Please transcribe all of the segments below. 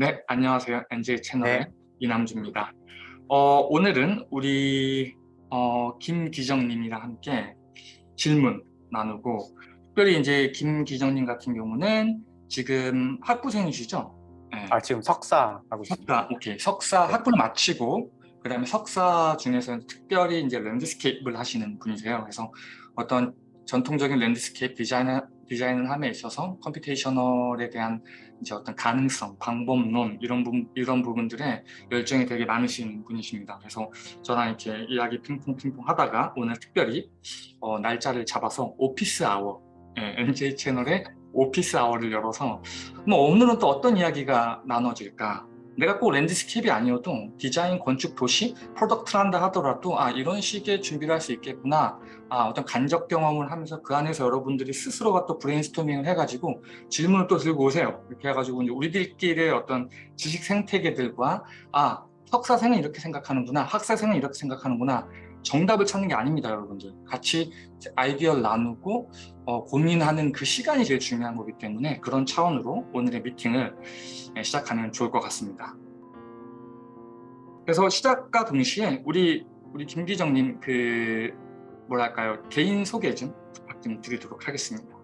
네, 안녕하세요. NJ 채널의 네. 이남주입니다. 어, 오늘은 우리 어, 김기정님이랑 함께 질문 나누고 특별히 이제 김기정님 같은 경우는 지금 학부생이시죠? 네. 아 지금 석사 하고. 석사, 오케이. 석사 네. 학부를 마치고 그다음에 석사 중에서는 특별히 이제 landscape를 하시는 분이세요. 그래서 어떤 전통적인 landscape 디자인 디자인을 함에 있어서 computational에 대한 이제 어떤 가능성, 방법론 이런 부분 이런 부분들에 열정이 되게 많으신 분이십니다. 그래서 저랑 이렇게 이야기 핑퐁 핑퐁 하다가 오늘 특별히 어, 날짜를 잡아서 office hour 예, NJ 채널의 office hour를 열어서 뭐 오늘은 또 어떤 이야기가 나눠질까? 내가 꼭 landscape이 아니어도 디자인, 건축, 도시, product를 한다 하더라도 아 이런 식의 준비를 할 수 있겠구나 아 어떤 간접 경험을 하면서 그 안에서 여러분들이 스스로가 또 브레인스토밍을 해가지고 질문을 또 들고 오세요. 이렇게 해가지고 이제 우리들끼리의 어떤 지식 생태계들과 아 석사생은 이렇게 생각하는구나 학사생은 이렇게 생각하는구나 정답을 찾는 게 아닙니다 여러분들. 같이 아이디어를 나누고 어, 고민하는 그 시간이 제일 중요한 거기 때문에 그런 차원으로 오늘의 미팅을 예, 시작하면 좋을 것 같습니다. 그래서 시작과 동시에 우리 우리 김기정님 그 뭐랄까요 개인 소개 좀 부탁 좀 드리도록 하겠습니다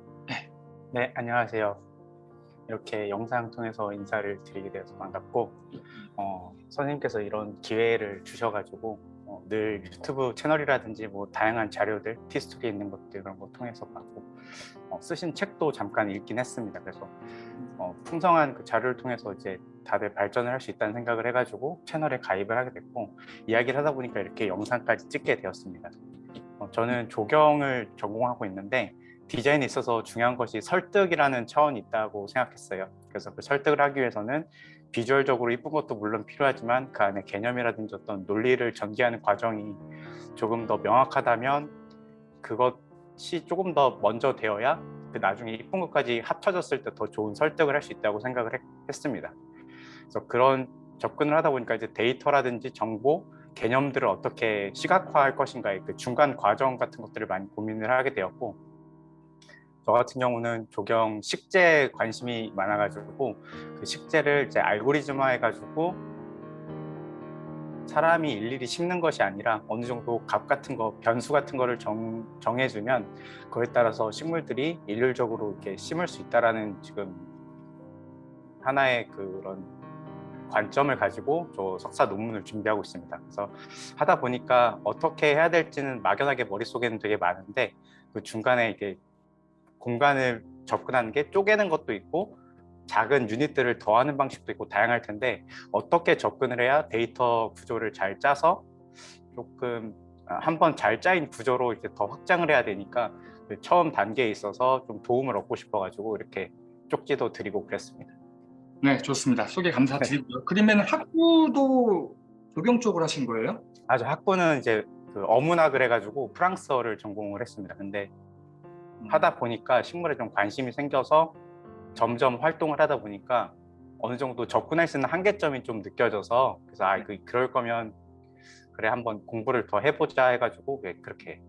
네 안녕하세요. 이렇게 영상 통해서 인사를 드리게 돼서 반갑고 어, 선생님께서 이런 기회를 주셔가지고 어, 늘 유튜브 채널이라든지 뭐 다양한 자료들 티스토리 있는 것들 그런 거 통해서 봤고 어, 쓰신 책도 잠깐 읽긴 했습니다. 그래서 어, 풍성한 그 자료를 통해서 이제 다들 발전을 할 수 있다는 생각을 해가지고 채널에 가입을 하게 됐고 이야기를 하다 보니까 이렇게 영상까지 찍게 되었습니다. 어, 저는 조경을 전공하고 있는데 디자인에 있어서 중요한 것이 설득이라는 차원이 있다고 생각했어요. 그래서 그 설득을 하기 위해서는 비주얼적으로 이쁜 것도 물론 필요하지만 그 안에 개념이라든지 어떤 논리를 전개하는 과정이 조금 더 명확하다면 그것이 조금 더 먼저 되어야 그 나중에 이쁜 것까지 합쳐졌을 때 더 좋은 설득을 할 수 있다고 생각을 했, 했습니다. 그래서 그런 접근을 하다 보니까 이제 데이터라든지 정보, 개념들을 어떻게 시각화할 것인가의 그 중간 과정 같은 것들을 많이 고민을 하게 되었고 저 같은 경우는 조경 식재 관심이 많아가지고 그 식재를 이제 알고리즘화 해가지고 사람이 일일이 심는 것이 아니라 어느 정도 값 같은 거, 변수 같은 거를 정, 정해주면 그에 따라서 식물들이 일률적으로 이렇게 심을 수 있다라는 지금 하나의 그런 관점을 가지고 저 석사 논문을 준비하고 있습니다. 그래서 하다 보니까 어떻게 해야 될지는 막연하게 머릿속에는 되게 많은데 그 중간에 이게 공간을 접근하는 게 쪼개는 것도 있고 작은 유닛들을 더하는 방식도 있고 다양할 텐데 어떻게 접근을 해야 데이터 구조를 잘 짜서 조금 한번 잘 짜인 구조로 이제 더 확장을 해야 되니까 그 처음 단계에 있어서 좀 도움을 얻고 싶어 가지고 이렇게 쪽지도 드리고 그랬습니다. 네 좋습니다 소개 감사드리고요 네. 그러면 학부도 조경 쪽으로 하신 거예요? 아주 학부는 이제 그 어문학을 해가지고 프랑스어를 전공을 했습니다. 근데 하다 보니까 식물에 좀 관심이 생겨서 점점 활동을 하다 보니까 어느 정도 접근할 수 있는 한계점이 좀 느껴져서 그래서 아 그, 그럴 거면 그래 한번 공부를 더 해보자 해가지고 네, 그렇게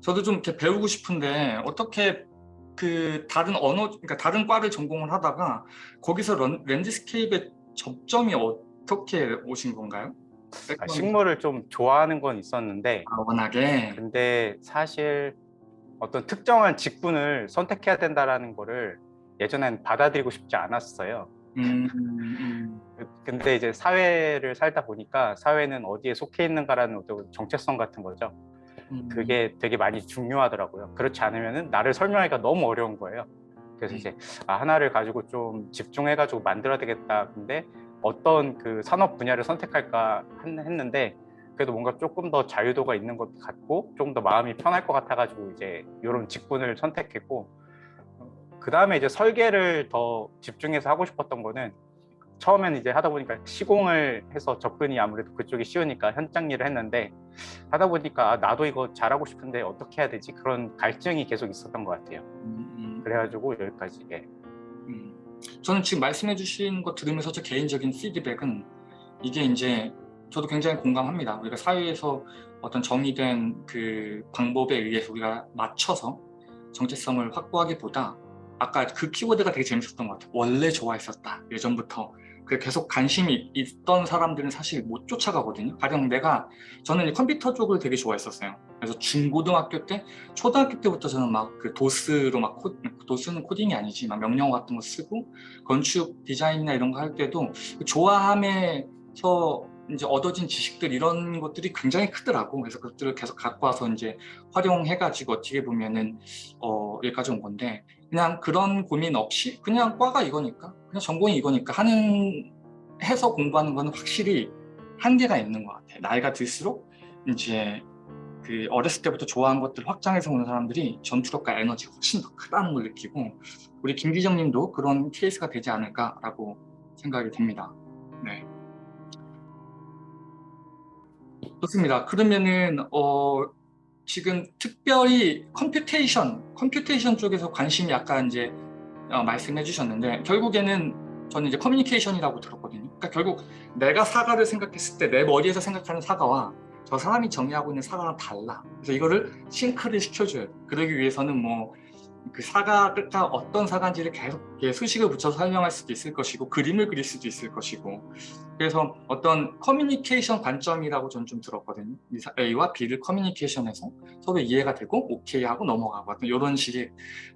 저도 좀 이렇게 배우고 싶은데 어떻게 그 다른 언어 그러니까 다른 과를 전공을 하다가 거기서 런, landscape의 접점이 어떻게 오신 건가요? 아, 식물을 좀 좋아하는 건 있었는데 아, 워낙에 근데 사실 어떤 특정한 직군을 선택해야 된다라는 거를 예전엔 받아들이고 싶지 않았어요. 음, 음. 근데 이제 사회를 살다 보니까 사회는 어디에 속해 있는가라는 어떤 정체성 같은 거죠. 음. 그게 되게 많이 중요하더라고요. 그렇지 않으면 나를 설명하기가 너무 어려운 거예요. 그래서 이제 아, 하나를 가지고 좀 집중해가지고 만들어야 되겠다. 근데 어떤 그 산업 분야를 선택할까 했는데 그래도 뭔가 조금 더 자유도가 있는 것 같고 조금 더 마음이 편할 것 같아가지고 이제 이런 직군을 선택했고 그 다음에 이제 설계를 더 집중해서 하고 싶었던 거는 처음에는 이제 하다 보니까 시공을 해서 접근이 아무래도 그쪽이 쉬우니까 현장 일을 했는데 하다 보니까 아, 나도 이거 잘하고 싶은데 어떻게 해야 되지 그런 갈증이 계속 있었던 것 같아요 음, 음. 그래가지고 여기까지 예. 음. 저는 지금 말씀해 주신 거 들으면서 제 개인적인 피드백은 이게 이제 저도 굉장히 공감합니다. 우리가 사회에서 어떤 정의된 그 방법에 의해서 우리가 맞춰서 정체성을 확보하기보다 아까 그 키워드가 되게 재밌었던 것 같아요. 원래 좋아했었다. 예전부터 그 계속 관심이 있던 사람들은 사실 못 쫓아가거든요. 가령 내가 저는 이 컴퓨터 쪽을 되게 좋아했었어요. 그래서 중고등학교 때, 초등학교 때부터 저는 막 그 도스로 막 코, 도스는 코딩이 아니지, 막 명령어 같은 거 쓰고 건축 디자인이나 이런 거 할 때도 그 좋아함에서 이제 얻어진 지식들 이런 것들이 굉장히 크더라고. 그래서 그것들을 계속 갖고 와서 이제 활용해 가지고 어떻게 보면은 어 여기까지 온 건데 그냥 그런 고민 없이 그냥 과가 이거니까 그냥 전공이 이거니까 하는 해서 공부하는 거는 확실히 한계가 있는 것 같아. 나이가 들수록 이제 그 어렸을 때부터 좋아한 것들 확장해서 오는 사람들이 전투력과 에너지가 훨씬 더 크다는 걸 느끼고 우리 김기정 님도 그런 케이스가 되지 않을까라고 생각이 됩니다. 네. 좋습니다. 그러면은 어 지금 특별히 computation, computation 쪽에서 관심이 약간 이제 어, 말씀해 주셨는데 결국에는 저는 이제 커뮤니케이션이라고 들었거든요. 그러니까 결국 내가 사과를 생각했을 때 내 머리에서 생각하는 사과와 저 사람이 정의하고 있는 사과랑 달라. 그래서 이거를 sync를 시켜줘요. 그러기 위해서는 뭐 그 사과가 어떤 사과인지를 계속 수식을 붙여서 설명할 수도 있을 것이고 그림을 그릴 수도 있을 것이고 그래서 어떤 커뮤니케이션 관점이라고 저는 좀 들었거든요. A와 B를 커뮤니케이션해서 서로 이해가 되고 오케이 하고 넘어가고 어떤 이런 식의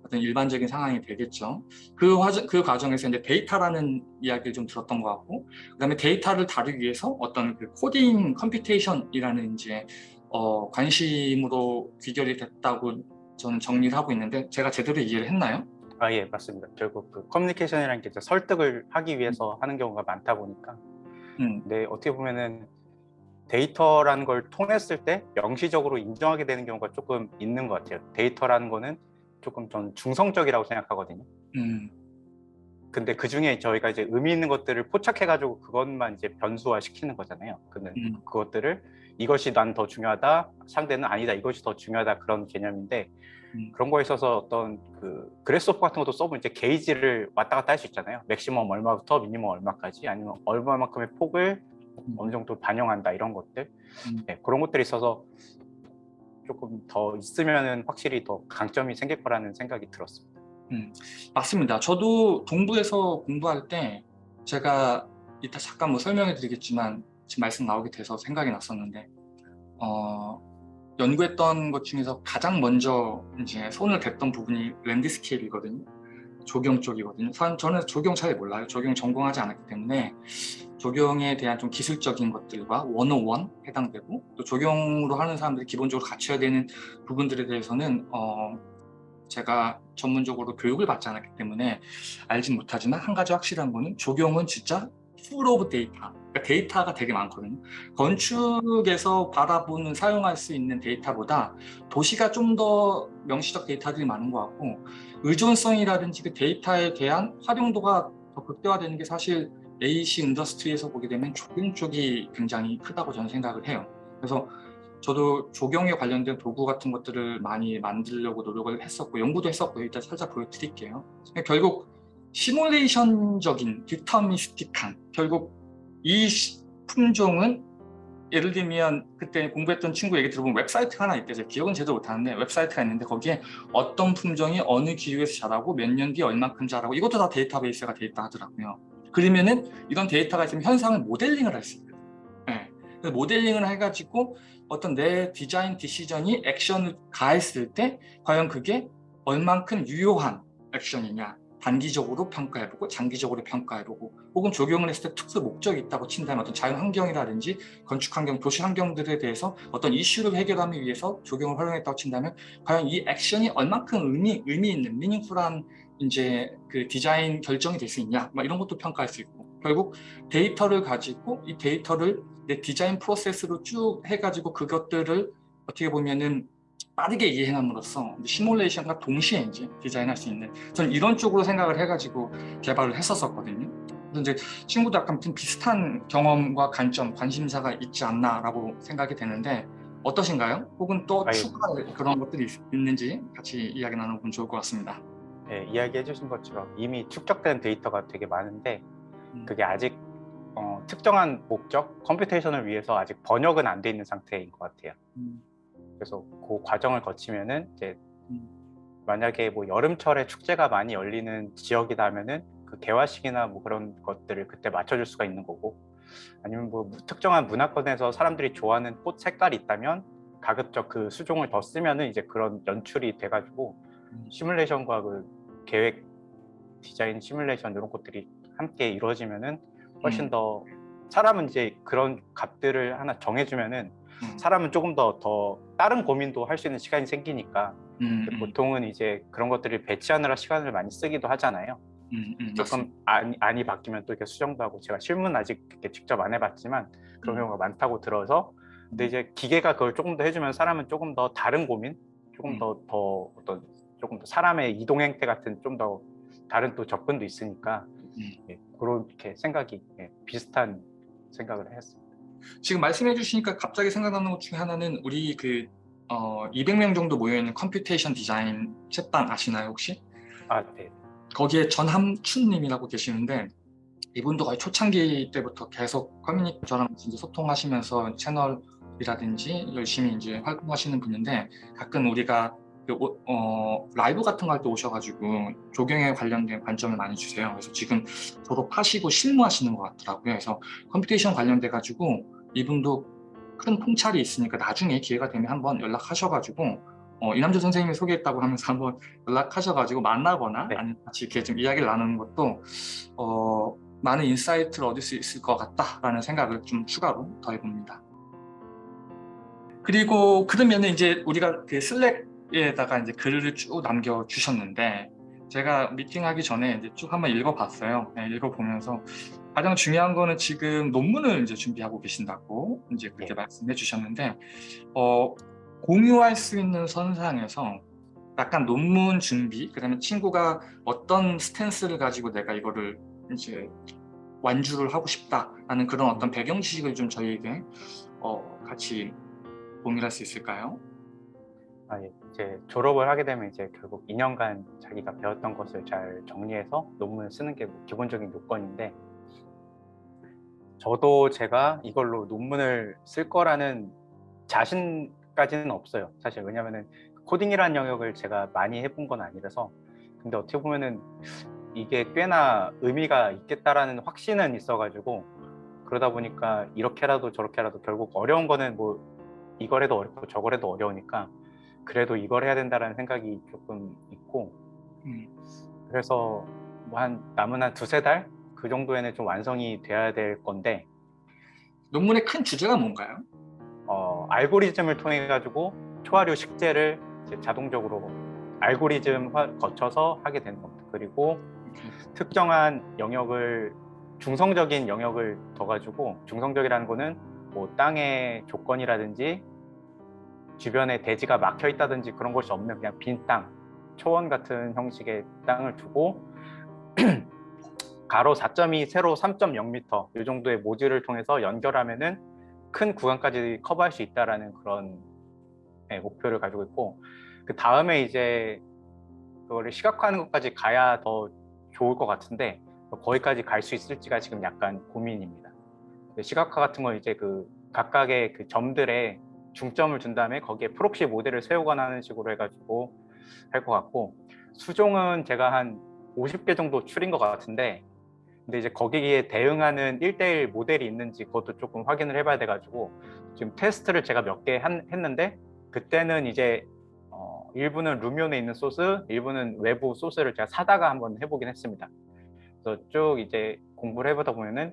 어떤 일반적인 상황이 되겠죠. 그, 과정, 그 과정에서 이제 데이터라는 이야기를 좀 들었던 것 같고 그 다음에 데이터를 다루기 위해서 어떤 그 코딩 computation이라는 이제 어, 관심으로 귀결이 됐다고 저는 정리를 하고 있는데 제가 제대로 이해를 했나요? 아, 예, 맞습니다. 결국 그 커뮤니케이션이라는 게 이제 설득을 하기 위해서 하는 경우가 많다 보니까 음, 근데 어떻게 보면은 데이터라는 걸 통했을 때 명시적으로 인정하게 되는 경우가 조금 있는 것 같아요. 데이터라는 거는 조금 전 중성적이라고 생각하거든요. 음, 근데 그 중에 저희가 이제 의미 있는 것들을 포착해가지고 그것만 이제 변수화 시키는 거잖아요. 근데 음. 그것들을 이것이 난 더 중요하다, 상대는 아니다, 이것이 더 중요하다 그런 개념인데 음. 그런 거에 있어서 어떤 그 Grasshopper 같은 것도 써보면 이제 게이지를 왔다 갔다 할 수 있잖아요. 맥시멈 얼마부터 미니멈 얼마까지 아니면 얼마만큼의 폭을 음. 어느 정도 반영한다 이런 것들 음. 네, 그런 것들이 있어서 조금 더 있으면은 확실히 더 강점이 생길 거라는 생각이 들었습니다. 맞습니다. 저도 동부에서 공부할 때 제가 이따 잠깐 뭐 설명해 드리겠지만 지금 말씀 나오게 돼서 생각이 났었는데 어, 연구했던 것 중에서 가장 먼저 이제 손을 댔던 부분이 landscape이거든요. 조경 쪽이거든요. 사- 저는 조경 잘 몰라요. 조경 전공하지 않았기 때문에 조경에 대한 좀 기술적인 것들과 원어원 해당되고 또 조경으로 하는 사람들이 기본적으로 갖춰야 되는 부분들에 대해서는 어, 제가 전문적으로 교육을 받지 않았기 때문에 알진 못하지만 한 가지 확실한 거는 조경은 진짜 full of data 그러니까 데이터가 되게 많거든요 건축에서 바라보는 사용할 수 있는 데이터보다 도시가 좀 더 명시적 데이터들이 많은 것 같고 의존성이라든지 그 데이터에 대한 활용도가 더 극대화되는 게 사실 AC 인더스트리에서 보게 되면 조경 쪽이 굉장히 크다고 저는 생각을 해요 그래서 저도 조경에 관련된 도구 같은 것들을 많이 만들려고 노력을 했었고 연구도 했었고요. 이따 살짝 보여드릴게요. 결국 시뮬레이션적인 deterministic한 결국 이 시- 품종은 예를 들면 그때 공부했던 친구 얘기 들어보면 웹사이트가 하나 있대요. 기억은 제대로 못하는데 웹사이트가 있는데 거기에 어떤 품종이 어느 기후에서 자라고 몇 년 뒤에 얼만큼 자라고 이것도 다 데이터베이스가 돼 있다 하더라고요. 그러면은 이런 데이터가 있으면 현상을 모델링을 할 수 있거든요. 네. 그래서 모델링을 해가지고 어떤 내 디자인 디시전이 액션을 가했을 때 과연 그게 얼만큼 유효한 액션이냐 단기적으로 평가해보고 장기적으로 평가해보고 혹은 적용을 했을 때 특수 목적이 있다고 친다면 어떤 자연 환경이라든지 건축 환경, 도시 환경들에 대해서 어떤 이슈를 해결하기 위해서 적용을 활용했다고 친다면 과연 이 액션이 얼만큼 의미, 의미 있는 미닝풀한 이제 그 디자인 결정이 될 수 있냐 막 이런 것도 평가할 수 있고 결국 데이터를 가지고 이 데이터를 내 디자인 프로세스로 쭉 해가지고 그것들을 어떻게 보면은 빠르게 이해함으로써 시뮬레이션과 동시에 이제 디자인할 수 있는 저는 이런 쪽으로 생각을 해가지고 개발을 했었었거든요. 이제 친구도 약간 좀 비슷한 경험과 관점, 관심사가 있지 않나라고 생각이 되는데 어떠신가요? 혹은 또 아유. 추가할 그런 것들이 있- 있는지 같이 이야기 나눠보면 좋을 것 같습니다. 네, 이야기해 주신 것처럼 이미 축적된 데이터가 되게 많은데 음. 그게 아직 어, 특정한 목적, computation을 위해서 아직 번역은 안 돼 있는 상태인 것 같아요. 음, 그래서 그 과정을 거치면은 이제 음. 만약에 뭐 여름철에 축제가 많이 열리는 지역이라면은 그 개화시기나 뭐 그런 것들을 그때 맞춰줄 수가 있는 거고 아니면 뭐 특정한 문화권에서 사람들이 좋아하는 꽃 색깔이 있다면 가급적 그 수종을 더 쓰면은 이제 그런 연출이 돼가지고 음. 시뮬레이션과 그 계획 디자인 시뮬레이션 이런 것들이 함께 이루어지면은 훨씬 음. 더 사람은 이제 그런 값들을 하나 정해주면은 음. 사람은 조금 더더 다른 고민도 할 수 있는 시간이 생기니까 음, 보통은 이제 그런 것들을 배치하느라 시간을 많이 쓰기도 하잖아요. 음, 음, 조금 맞습니다. 안이, 안이 바뀌면 또 이렇게 수정도 하고 제가 실문 아직 이렇게 직접 안 해봤지만 그런 음. 경우가 많다고 들어서 근데 이제 기계가 그걸 조금 더 해주면 사람은 조금 더 다른 고민, 조금 음. 더더 어떤 조금 더 사람의 이동 행태 같은 좀 더 다른 또 접근도 있으니까 음. 예, 그렇게 생각이 예, 비슷한 생각을 했습니다. 지금 말씀해 주시니까 갑자기 생각나는 것 중에 하나는 우리 그 어, 200명 정도 모여있는 computation 디자인 chat방 아시나요 혹시? 아, 네. 거기에 전함춘님이라고 계시는데 이분도 거의 초창기 때부터 계속 저랑 이제 소통하시면서 채널이라든지 열심히 이제 활동하시는 분인데 가끔 우리가 그 오- 어, 라이브 같은 거 할 때 오셔가지고 조경에 관련된 관점을 많이 주세요. 그래서 지금 졸업하시고 실무하시는 것 같더라고요. 그래서 computation 관련돼 가지고 이분도 큰 통찰이 있으니까 나중에 기회가 되면 한번 연락하셔가지고 어, 이남주 선생님이 소개했다고 하면서 한번 연락하셔가지고 만나거나 네. 아니면 같이 이렇게 좀 이야기를 나누는 것도 어, 많은 insight를 얻을 수 있을 것 같다라는 생각을 좀 추가로 더해봅니다. 그리고 그러면 이제 우리가 그 슬랙에다가 이제 글을 쭉 남겨주셨는데 제가 미팅하기 전에 이제 쭉 한번 읽어봤어요. 네, 읽어보면서 가장 중요한 거는 지금 논문을 이제 준비하고 계신다고 이제 그렇게 네. 말씀해 주셨는데 어, 공유할 수 있는 선상에서 약간 논문 준비, 그 다음에 친구가 어떤 스탠스를 가지고 내가 이거를 이제 완주를 하고 싶다라는 그런 어떤 배경 지식을 좀 저희에게 어, 같이 공유할 수 있을까요? 아, 예. 이제 졸업을 하게 되면 이제 결국 2년간 자기가 배웠던 것을 잘 정리해서 논문을 쓰는 게뭐 기본적인 요건인데 저도 제가 이걸로 논문을 쓸 거라는 자신 까지는 없어요. 사실 왜냐면은 코딩이라는 영역을 제가 많이 해본 건 아니라서. 근데 어떻게 보면은 이게 꽤나 의미가 있겠다라는 확신은 있어가지고 그러다 보니까 이렇게라도 저렇게라도 결국 어려운 거는 뭐 이걸 해도 어렵고 저걸 해도 어려우니까 그래도 이걸 해야 된다라는 생각이 조금 있고. 음, 그래서 뭐 한 남은 한 두세 달? 그 정도에는 좀 완성이 돼야 될 건데. 논문의 큰 주제가 뭔가요? 어, 알고리즘을 통해 가지고 초하류 식재를 자동적으로 알고리즘 화- 거쳐서 하게 되는 겁니다. 그리고 특정한 영역을 중성적인 영역을 더 가지고 중성적이라는 거는 뭐 땅의 조건이라든지 주변에 대지가 막혀 있다든지 그런 것이 없는 그냥 빈 땅, 초원 같은 형식의 땅을 두고 가로 4.2, 세로 3.0m 이 정도의 모듈을 통해서 연결하면은 큰 구간까지 커버할 수 있다라는 그런 네, 목표를 가지고 있고 그 다음에 이제 그거를 시각화하는 것까지 가야 더 좋을 것 같은데 거기까지 갈 수 있을지가 지금 약간 고민입니다. 시각화 같은 건 이제 그 각각의 그 점들에 중점을 준 다음에 거기에 proxy 모델을 세우거나 하는 식으로 해가지고 할 것 같고 수종은 제가 한 50개 정도 추린 것 같은데 근데 이제 거기에 대응하는 1대1 모델이 있는지 그것도 조금 확인을 해봐야 돼가지고 지금 테스트를 제가 몇 개 했는데 그때는 이제 어, 일부는 루미온에 있는 소스, 일부는 외부 소스를 제가 사다가 한번 해보긴 했습니다. 그래서 쭉 이제 공부를 해보다 보면은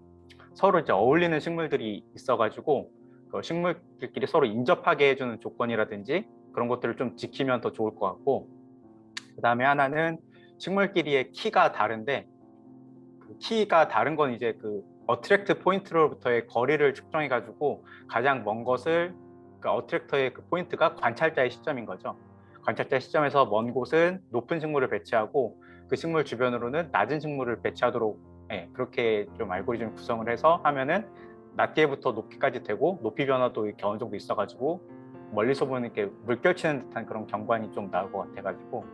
서로 이제 어울리는 식물들이 있어가지고 그 식물들끼리 서로 인접하게 해주는 조건이라든지 그런 것들을 좀 지키면 더 좋을 것 같고 그 다음에 하나는 식물끼리의 키가 다른데 그 키가 다른 건 이제 그 attract 포인트로부터의 거리를 측정해 가지고 가장 먼 것을 그 attractor의 그 포인트가 관찰자의 시점인 거죠. 관찰자의 시점에서 먼 곳은 높은 식물을 배치하고 그 식물 주변으로는 낮은 식물을 배치하도록 예, 그렇게 좀 알고리즘 구성을 해서 하면은 낮게부터 높이까지 되고 높이 변화도 이렇게 어느 정도 있어가지고 멀리서 보는 이렇게 물결치는 듯한 그런 경관이 좀 나올 것 같아가지고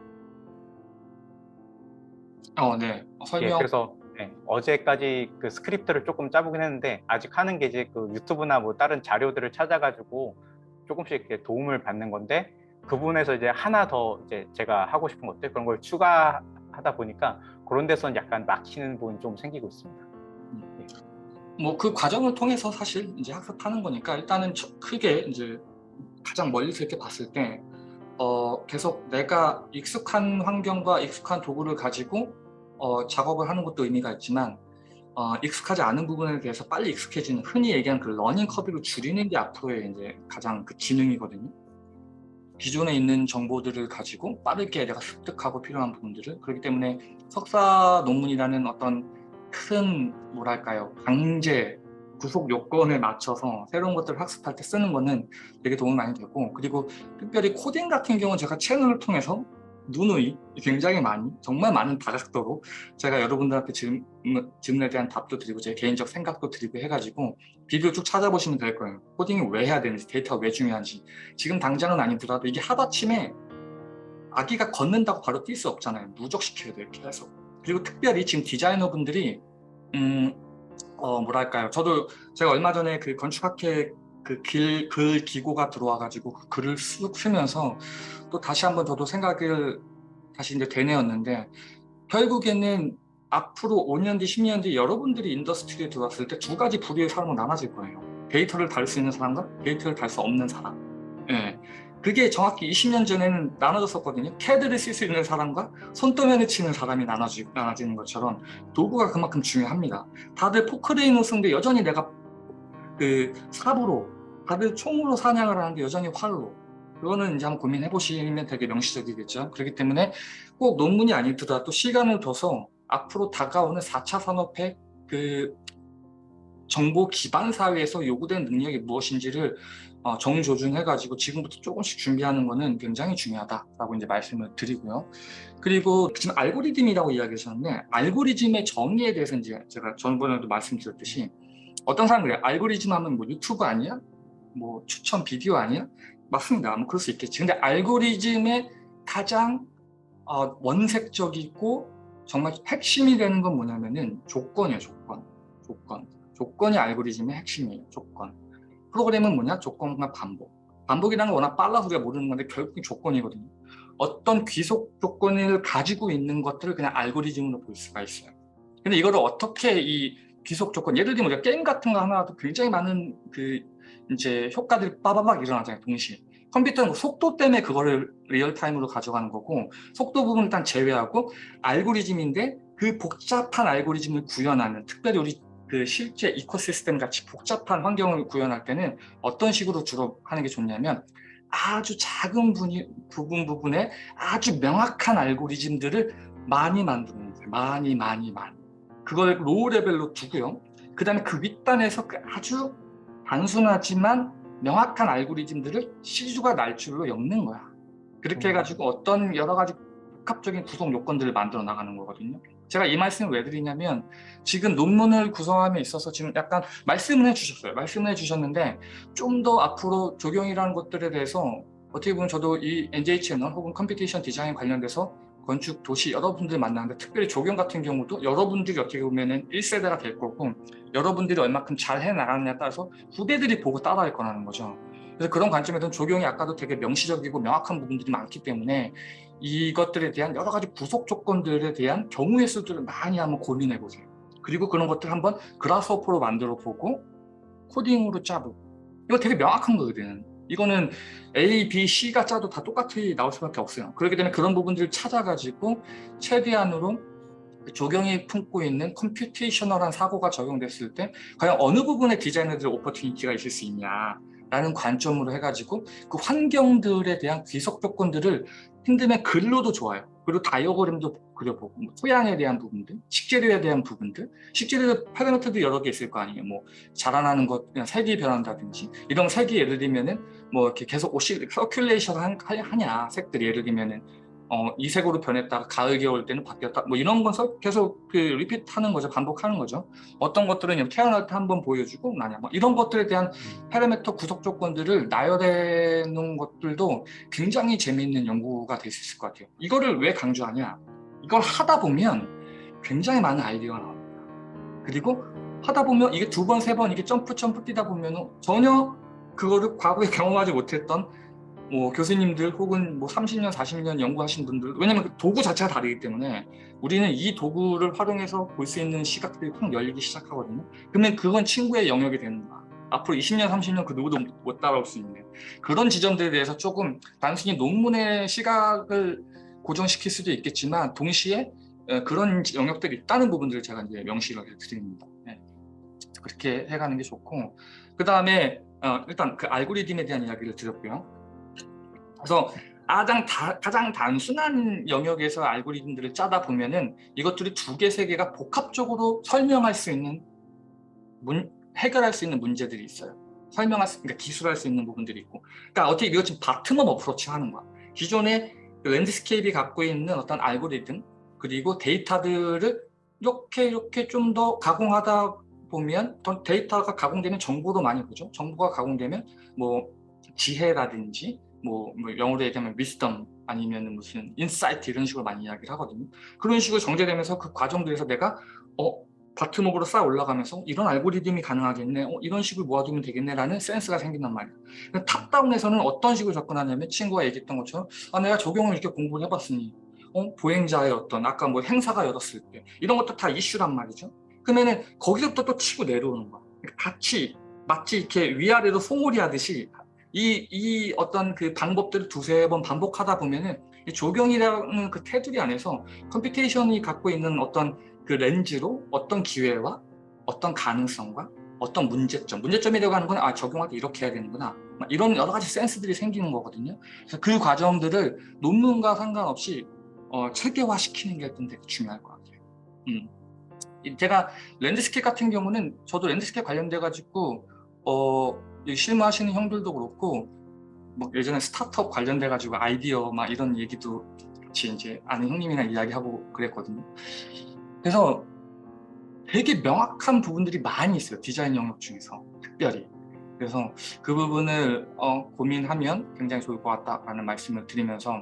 어, 네. 어, 예, 설명. 그래서 예, 어제까지 그 스크립트를 조금 짜보긴 했는데 아직 하는 게 이제 그 유튜브나 뭐 다른 자료들을 찾아가지고 조금씩 이렇게 도움을 받는 건데 그 부분에서 이제 하나 더 이제 제가 하고 싶은 것들 그런 걸 추가하는 하다 보니까 그런 데서는 약간 막히는 부분이 좀 생기고 있습니다. 뭐그 과정을 통해서 사실 이제 학습하는 거니까 일단은 저- 크게 이제 가장 멀리서 이렇게 봤을 때 어, 계속 내가 익숙한 환경과 익숙한 도구를 가지고 어, 작업을 하는 것도 의미가 있지만 어, 익숙하지 않은 부분에 대해서 빨리 익숙해지는 흔히 얘기하는 그 learning curve를 줄이는 게 앞으로의 이제 가장 그 기능이거든요. 기존에 있는 정보들을 가지고 빠르게 내가 습득하고 필요한 부분들을 그렇기 때문에 석사 논문이라는 어떤 큰 뭐랄까요 강제 구속 요건에 맞춰서 새로운 것들을 학습할 때 쓰는 거는 되게 도움이 많이 되고 그리고 특별히 코딩 같은 경우는 제가 채널을 통해서 누누이 굉장히 많이 정말 많은 다각도로 제가 여러분들한테 질문, 질문에 대한 답도 드리고 제 개인적 생각도 드리고 해가지고 비디오 쭉 찾아보시면 될 거예요. 코딩이 왜 해야 되는지 데이터가 왜 중요한지. 지금 당장은 아니더라도 이게 하루아침에 아기가 걷는다고 바로 뛸 수 없잖아요. 누적시켜야 돼요 해서 그리고 특별히 지금 디자이너분들이 음, 어, 뭐랄까요. 저도 제가 얼마 전에 그 건축학회 그글 글 기고가 들어와가지고 그 글을 쑥 쓰면서 또 다시 한번 저도 생각을 다시 이제 되뇌었는데 결국에는 앞으로 5년 뒤, 10년 뒤 여러분들이 industry에 들어왔을 때 두 가지 부류의 사람으로 나눠질 거예요. 데이터를 다룰 수 있는 사람과 데이터를 다룰 수 없는 사람. 예. 그게 정확히 20년 전에는 나눠졌었거든요. 캐드를 쓸 수 있는 사람과 손도면을 치는 사람이 나눠지, 나눠지는 것처럼 도구가 그만큼 중요합니다. 다들 포크레인을 쓰는데 여전히 내가 그 삽으로 다들 총으로 사냥을 하는데 여전히 활로 그거는 이제 한번 고민해 보시면 되게 명시적이겠죠. 그렇기 때문에 꼭 논문이 아니더라도 시간을 둬서 앞으로 다가오는 4차 산업의 그 정보 기반 사회에서 요구된 능력이 무엇인지를 어, 정조준해가지고 지금부터 조금씩 준비하는 거는 굉장히 중요하다라고 이제 말씀을 드리고요. 그리고 지금 알고리즘이라고 이야기하셨는데 알고리즘의 정의에 대해서 이제 제가 전번에도 말씀드렸듯이 어떤 사람 그래요. 알고리즘 하면 뭐 유튜브 아니야? 뭐 추천 비디오 아니야? 맞습니다. 뭐 그럴 수 있겠지. 근데 알고리즘의 가장 어, 원색적이고 정말 핵심이 되는 건 뭐냐면은 조건이에요. 조건. 조건. 조건이 알고리즘의 핵심이에요. 조건. 프로그램은 뭐냐? 조건과 반복. 반복이라는 건 워낙 빨라서 우리가 모르는 건데 결국 조건이거든요. 어떤 구속 조건을 가지고 있는 것들을 그냥 알고리즘으로 볼 수가 있어요. 근데 이거를 어떻게 이 구속 조건, 예를 들면 우리가 게임 같은 거 하나도 굉장히 많은 그 이제 효과들이 빠바박 일어나잖아요, 동시에. 컴퓨터는 뭐 속도 때문에 그거를 real-time으로 가져가는 거고 속도 부분 일단 제외하고 알고리즘인데 그 복잡한 알고리즘을 구현하는 특별히 우리 그 실제 ecosystem 같이 복잡한 환경을 구현할 때는 어떤 식으로 주로 하는 게 좋냐면 아주 작은 분이, 부분 부분에 아주 명확한 알고리즘들을 많이 만드는 거예요. 많이 많이 많이. 그걸 low level로 두고요. 그 다음에 그 윗단에서 그 아주 단순하지만 명확한 알고리즘들을 씨줄과 날줄로 엮는 거야. 그렇게 해가지고 어떤 여러 가지 복합적인 구성 요건들을 만들어 나가는 거거든요. 제가 이 말씀을 왜 드리냐면 지금 논문을 구성함에 있어서 지금 약간 말씀을 해주셨어요. 말씀을 해주셨는데 좀 더 앞으로 적용이라는 것들에 대해서 어떻게 보면 저도 이 NJ 채널 혹은 computation 디자인 관련돼서 건축 도시 여러분들 만나는데 특별히 조경 같은 경우도 여러분들이 어떻게 보면은 1세대가 될 거고 여러분들이 얼마큼 잘 해나가느냐에 따라서 후배들이 보고 따라할 거라는 거죠. 그래서 그런 관점에서는 조경이 아까도 되게 명시적이고 명확한 부분들이 많기 때문에 이것들에 대한 여러 가지 부속 조건들에 대한 경우의 수들을 많이 한번 고민해 보세요. 그리고 그런 것들 한번 그라스호퍼로 만들어 보고 코딩으로 짜보고 이거 되게 명확한 거거든. 이거는 A, B, C가 짜도 다 똑같이 나올 수밖에 없어요. 그렇기 때문에 그런 부분들을 찾아가지고 최대한으로 그 조경이 품고 있는 컴퓨테이셔널한 사고가 적용됐을 때 과연 어느 부분에 디자이너들의 opportunity가 있을 수 있냐 라는 관점으로 해가지고 그 환경들에 대한 귀속 조건들을 힘들면 글로도 좋아요. 그리고 다이어그램도 그려보고 뭐 토양에 대한 부분들, 식재료에 대한 부분들 식재료 파라미터도 여러 개 있을 거 아니에요. 뭐 자라나는 것, 그냥 색이 변한다든지 이런 색이 예를 들면은 뭐 이렇게 계속 오시 circulation 하냐 색들이 예를 들면은 어, 이 색으로 변했다가 가을 겨울 때는 바뀌었다. 뭐 이런 건 계속 그 리핏하는 거죠. 반복하는 거죠. 어떤 것들은 태어날 때 한 번 보여주고 나냐. 뭐 이런 것들에 대한 파라미터 구속 조건들을 나열해 놓은 것들도 굉장히 재미있는 연구가 될 수 있을 것 같아요. 이거를 왜 강조하냐. 이걸 하다 보면 굉장히 많은 아이디어가 나옵니다. 그리고 하다 보면 이게 두 번 세번 이게 점프 점프 뛰다 보면 전혀 그거를 과거에 경험하지 못했던 뭐 교수님들 혹은 뭐 30년, 40년 연구하신 분들 왜냐면 그 도구 자체가 다르기 때문에 우리는 이 도구를 활용해서 볼 수 있는 시각들이 확 열리기 시작하거든요. 그러면 그건 친구의 영역이 되는 거야. 앞으로 20년, 30년 그 누구도 못 따라올 수 있는 그런 지점들에 대해서 조금 단순히 논문의 시각을 고정시킬 수도 있겠지만 동시에 어, 그런 영역들이 있다는 부분들을 제가 이제 명시를 드립니다. 네. 그렇게 해가는 게 좋고 그 다음에 어, 일단 그 알고리즘에 대한 이야기를 드렸고요. 그래서 가장, 다, 가장 단순한 영역에서 알고리즘들을 짜다 보면은 이것들이 두 개, 세 개가 복합적으로 설명할 수 있는 문, 해결할 수 있는 문제들이 있어요. 설명할 수, 그러니까 기술할 수 있는 부분들이 있고. 그러니까 어떻게 이거 지금 bottom-up approach 하는 거야. 기존의 그 landscape이 갖고 있는 어떤 알고리즘 그리고 데이터들을 이렇게 이렇게 좀 더 가공하다 보면 데이터가 가공되면 정보도 많이 보죠. 정보가 가공되면 뭐 지혜라든지 뭐, 뭐 영어로 얘기하면 wisdom 아니면 무슨 insight 이런 식으로 많이 이야기를 하거든요. 그런 식으로 정제되면서 그 과정들에서 내가 어 bottom-up으로 쌓아 올라가면서 이런 알고리즘이 가능하겠네 어, 이런 식으로 모아두면 되겠네라는 센스가 생긴단 말이에요 top-down에서는 어떤 식으로 접근하냐면 친구가 얘기했던 것처럼 아 내가 조경을 이렇게 공부를 해봤으니 어, 보행자의 어떤 아까 뭐 행사가 열었을 때 이런 것도 다 이슈란 말이죠. 그러면은 거기서부터 또 치고 내려오는 거야. 그러니까 같이 마치 이렇게 위아래로 소몰이 하듯이 이, 이 어떤 그 방법들을 두세 번 반복하다 보면은 조경이라는 그 테두리 안에서 computation이 갖고 있는 어떤 그 렌즈로 어떤 기회와 어떤 가능성과 어떤 문제점, 문제점이라고 하는 건 아, 적용할 때 이렇게 해야 되는구나. 이런 여러 가지 센스들이 생기는 거거든요. 그래서 그 과정들을 논문과 상관없이 어, 체계화시키는 게좀 되게 중요할 것 같아요. 음. 제가 landscape 같은 경우는 저도 landscape 관련돼 가지고 어, 실무하시는 형들도 그렇고 뭐 예전에 스타트업 관련돼 가지고 아이디어 막 이런 얘기도 같이 이제 아는 형님이랑 이야기하고 그랬거든요. 그래서 되게 명확한 부분들이 많이 있어요. 디자인 영역 중에서 특별히. 그래서 그 부분을 어, 고민하면 굉장히 좋을 것 같다라는 말씀을 드리면서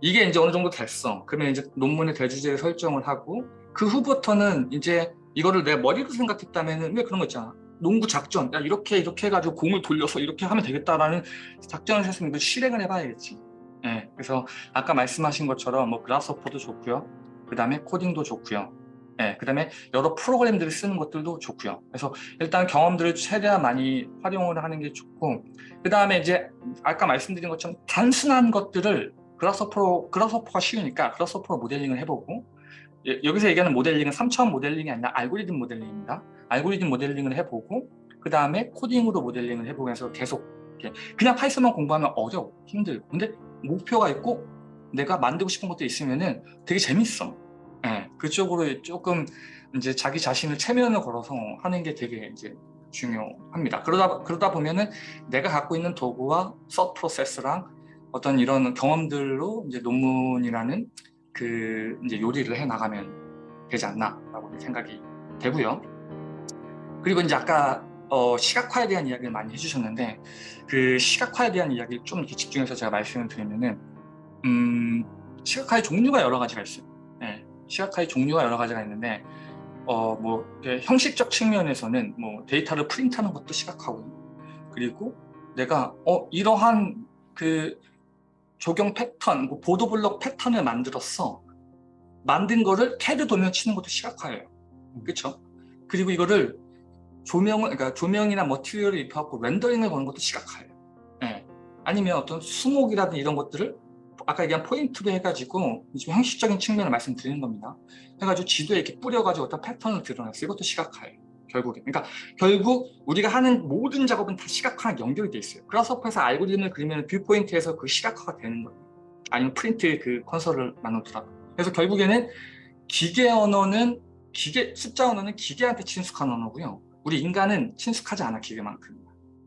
이게 이제 어느 정도 됐어. 그러면 이제 논문의 대주제를 설정을 하고 그 후부터는 이제 이거를 내 머리로 생각했다면 왜 그런 거 있잖아. 농구 작전, 야 이렇게 이렇게 해가지고 공을 돌려서 이렇게 하면 되겠다라는 작전을 했으면 실행을 해봐야겠지. 네, 그래서 아까 말씀하신 것처럼 뭐 그라스호퍼도 좋고요. 그 다음에 코딩도 좋고요. 네, 그 다음에 여러 프로그램들을 쓰는 것들도 좋고요. 그래서 일단 경험들을 최대한 많이 활용을 하는 게 좋고 그 다음에 이제 아까 말씀드린 것처럼 단순한 것들을 Grasshopper로 Grasshopper가 쉬우니까 Grasshopper로 모델링을 해보고 예, 여기서 얘기하는 모델링은 3차원 모델링이 아니라 알고리즘 모델링입니다. 알고리즘 모델링을 해보고 그 다음에 코딩으로 모델링을 해보면서 계속 그냥 파이썬만 공부하면 어려워 힘들고 근데 목표가 있고 내가 만들고 싶은 것도 있으면은 되게 재밌어. 네, 그쪽으로 조금 이제 자기 자신을 최면을 걸어서 하는 게 되게 이제 중요합니다. 그러다 그러다 보면은 내가 갖고 있는 도구와 서 프로세스랑 어떤 이런 경험들로 이제 논문이라는 그 이제 요리를 해 나가면 되지 않나라고 생각이 되고요. 그리고 이제 아까 어, 시각화에 대한 이야기를 많이 해주셨는데 그 시각화에 대한 이야기를 좀 이렇게 집중해서 제가 말씀을 드리면은 음, 시각화의 종류가 여러 가지가 있어요. 네, 시각화의 종류가 여러 가지가 있는데 어, 뭐 형식적 측면에서는 뭐 데이터를 프린트하는 것도 시각화고 그리고 내가 어 이러한 그 조경 패턴, 뭐 보도 블록 패턴을 만들었어. 만든 거를 캐드 도면 치는 것도 시각화예요. 그렇죠? 그리고 이거를 조명을 그러니까 조명이나 material을 입혀갖고 렌더링을 거는 것도 시각화예요. 네. 아니면 어떤 수목이라든 이런 것들을 아까 얘기한 포인트로 해가지고 좀 형식적인 측면을 말씀드리는 겁니다. 해가지고 지도에 이렇게 뿌려가지고 어떤 패턴을 드러냈어요. 이것도 시각화예요. 결국에. 그러니까 결국 우리가 하는 모든 작업은 다 시각화랑 연결이 돼 있어요. Grasshopper에서 알고리즘을 그리면 viewport에서 그 시각화가 되는 거예요. 아니면 프린트 그 console을 나누더라도. 그래서 결국에는 기계 언어는 기계 숫자 언어는 기계한테 친숙한 언어고요. 우리 인간은 친숙하지 않아 기계만큼.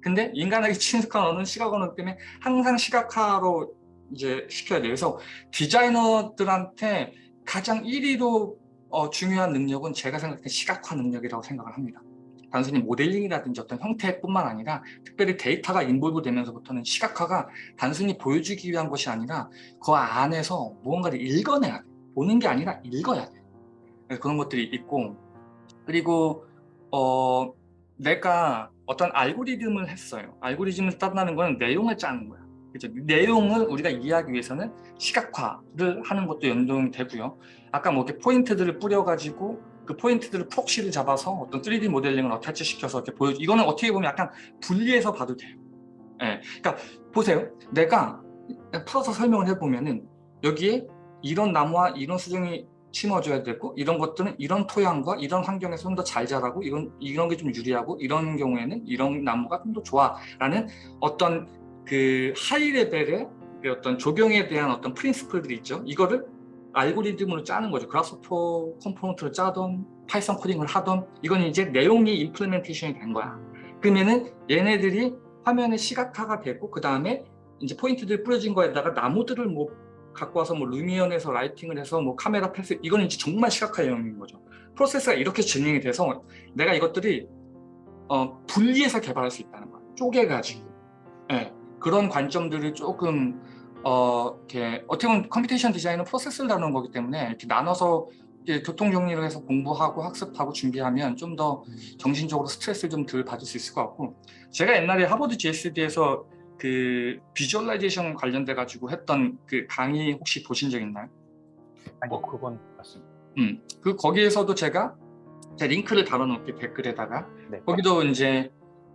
근데 인간에게 친숙한 언어는 시각 언어 때문에 항상 시각화로 이제 시켜야 돼요. 그래서 디자이너들한테 가장 1위로 어, 중요한 능력은 제가 생각할 때 시각화 능력이라고 생각을 합니다. 단순히 모델링이라든지 어떤 형태뿐만 아니라 특별히 데이터가 인볼브 되면서부터는 시각화가 단순히 보여주기 위한 것이 아니라 그 안에서 무언가를 읽어내야 돼. 보는 게 아니라 읽어야 돼. 그런 것들이 있고 그리고 어, 내가 어떤 알고리즘을 했어요. 알고리즘을 딴다는 건 내용을 짜는 거야. 그죠? 내용을 우리가 이해하기 위해서는 시각화를 하는 것도 연동이 되고요. 아까 뭐 이렇게 포인트들을 뿌려가지고 그 포인트들을 프록시를 잡아서 어떤 3D 모델링을 어태치 시켜서 이렇게 보여 이거는 어떻게 보면 약간 분리해서 봐도 돼요. 예. 그러니까 보세요. 내가 풀어서 설명을 해보면은 여기에 이런 나무와 이런 수종이 심어줘야 되고 이런 것들은 이런 토양과 이런 환경에서 좀 더 잘 자라고 이런 이런 게 좀 유리하고 이런 경우에는 이런 나무가 좀 더 좋아라는 어떤 그 high level의 그 어떤 조경에 대한 어떤 principle들이 있죠. 이거를 알고리즘으로 짜는 거죠. Grasshopper component를 짜던 파이썬 코딩을 하던 이건 이제 내용이 implementation이 된 거야. 그러면은 얘네들이 화면에 시각화가 되고 그 다음에 이제 포인트들 뿌려진 거에다가 나무들을 뭐 갖고 와서 뭐 Lumion에서 lighting을 해서 뭐 카메라 path 이거는 이제 정말 시각화 영역인 거죠. 프로세스가 이렇게 진행이 돼서 내가 이것들이 어, 분리해서 개발할 수 있다는 거야. 쪼개가지고. 예, 그런 관점들을 조금 어, 이렇게 어떻게 보면 computation 디자인은 프로세스를 다루는 거기 때문에 이렇게 나눠서 교통 정리를 해서 공부하고 학습하고 준비하면 좀 더 정신적으로 스트레스를 좀 덜 받을 수 있을 것 같고 제가 옛날에 하버드 GSD에서 그 visualization 관련돼 가지고 했던 그 강의 혹시 보신 적 있나요? 아니 어. 그건 맞습니다. 음, 그 거기에서도 제가 제 링크를 달아놓을게 댓글에다가 네. 거기도 이제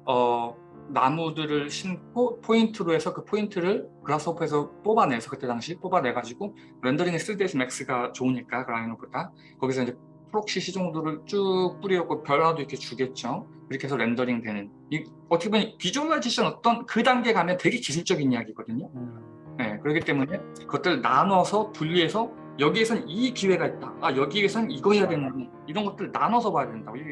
어 나무들을 심고 포인트로 해서 그 포인트를 Grasshopper에서 뽑아내서 그때 당시 뽑아내가지고 렌더링의 3ds max가 좋으니까 Rhino보다 거기서 이제 proxy 수종도 쭉 뿌리고 변화도 이렇게 주겠죠. 이렇게 해서 렌더링 되는 이, 어떻게 보면 visualization 어떤 그 단계 가면 되게 기술적인 이야기거든요. 음, 네, 그렇기 때문에 그것들 나눠서 분리해서 여기에선 이 기회가 있다. 아 여기에선 이거 해야 되는 이런 것들 나눠서 봐야 된다고. 이-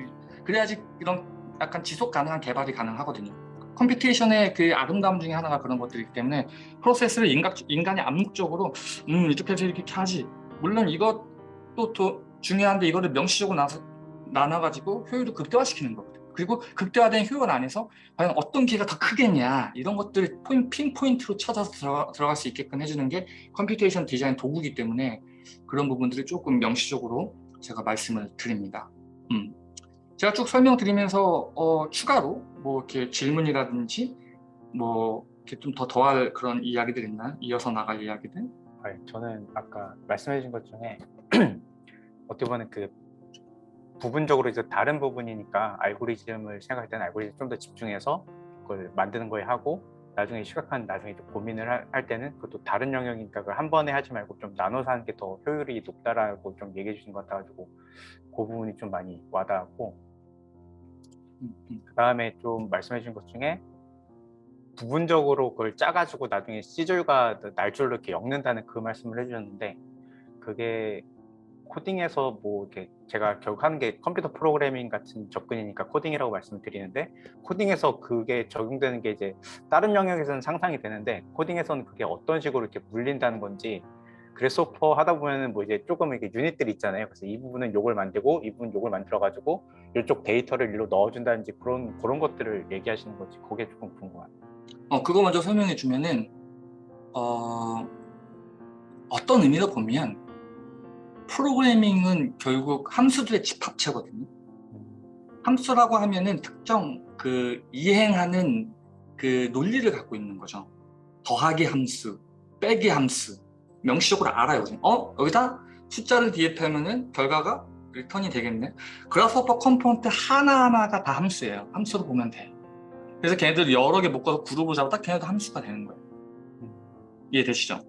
그래야지 이런 약간 지속 가능한 개발이 가능하거든요. computation의 그 아름다움 중에 하나가 그런 것들이기 때문에 프로세스를 인각, 인간이 암묵적으로 음 이렇게 해서 이렇게 하지. 물론 이것도 더 중요한데 이거를 명시적으로 나서, 나눠가지고 효율을 극대화시키는 거거든요. 그리고 극대화된 효율 안에서 과연 어떤 기회가 더 크겠냐 이런 것들을 포인, pinpoint로 찾아서 들어가, 들어갈 수 있게끔 해주는 게 computation 디자인 도구이기 때문에 그런 부분들을 조금 명시적으로 제가 말씀을 드립니다. 음. 제가 쭉 설명드리면서 어, 추가로 뭐 이렇게 질문이라든지 뭐 이렇게 좀 더 더할 그런 이야기들 있나요? 이어서 나갈 이야기들? 아, 저는 아까 말씀해 주신 것 중에 어떻게 보면 그 부분적으로 이제 다른 부분이니까 알고리즘을 생각할 때는 알고리즘 좀 더 집중해서 그걸 만드는 거에 하고 나중에 시각화는 나중에 좀 고민을 할, 할 때는 그것도 다른 영역이니까 그걸 한 번에 하지 말고 좀 나눠서 하는 게 더 효율이 높다라고 좀 얘기해 주신 것 같아가지고 그 부분이 좀 많이 와닿았고. 그 다음에 좀 말씀해 주신 것 중에 부분적으로 그걸 짜가지고 나중에 C줄과 날줄로 이렇게 엮는다는 그 말씀을 해주셨는데 그게 코딩에서 뭐 이렇게 제가 결국 하는 게 컴퓨터 프로그래밍 같은 접근이니까 코딩이라고 말씀을 드리는데 코딩에서 그게 적용되는 게 이제 다른 영역에서는 상상이 되는데 코딩에서는 그게 어떤 식으로 이렇게 물린다는 건지 그래소퍼 하다 보면은 뭐 이제 조금 이렇게 유닛들이 있잖아요. 그래서 이 부분은 요걸 만들고 이 부분 요걸 만들어 가지고 이쪽 데이터를 일로 넣어준다든지 그런 그런 것들을 얘기하시는 거지. 그게 조금 궁금합니다. 어, 그거 먼저 설명해 주면은 어, 어떤 의미로 보면 프로그래밍은 결국 함수들의 집합체거든요. 함수라고 하면은 특정 그 이행하는 그 논리를 갖고 있는 거죠. 더하기 함수, 빼기 함수, 명시적으로 알아요. 어 여기다 숫자를 뒤에 빼면은 결과가 return이 되겠네. Grasshopper component 하나하나가 다 함수예요. 함수로 보면 돼. 그래서 걔네들 여러 개 묶어서 그룹을 잡아 딱 걔네도 함수가 되는 거예요. 이해되시죠?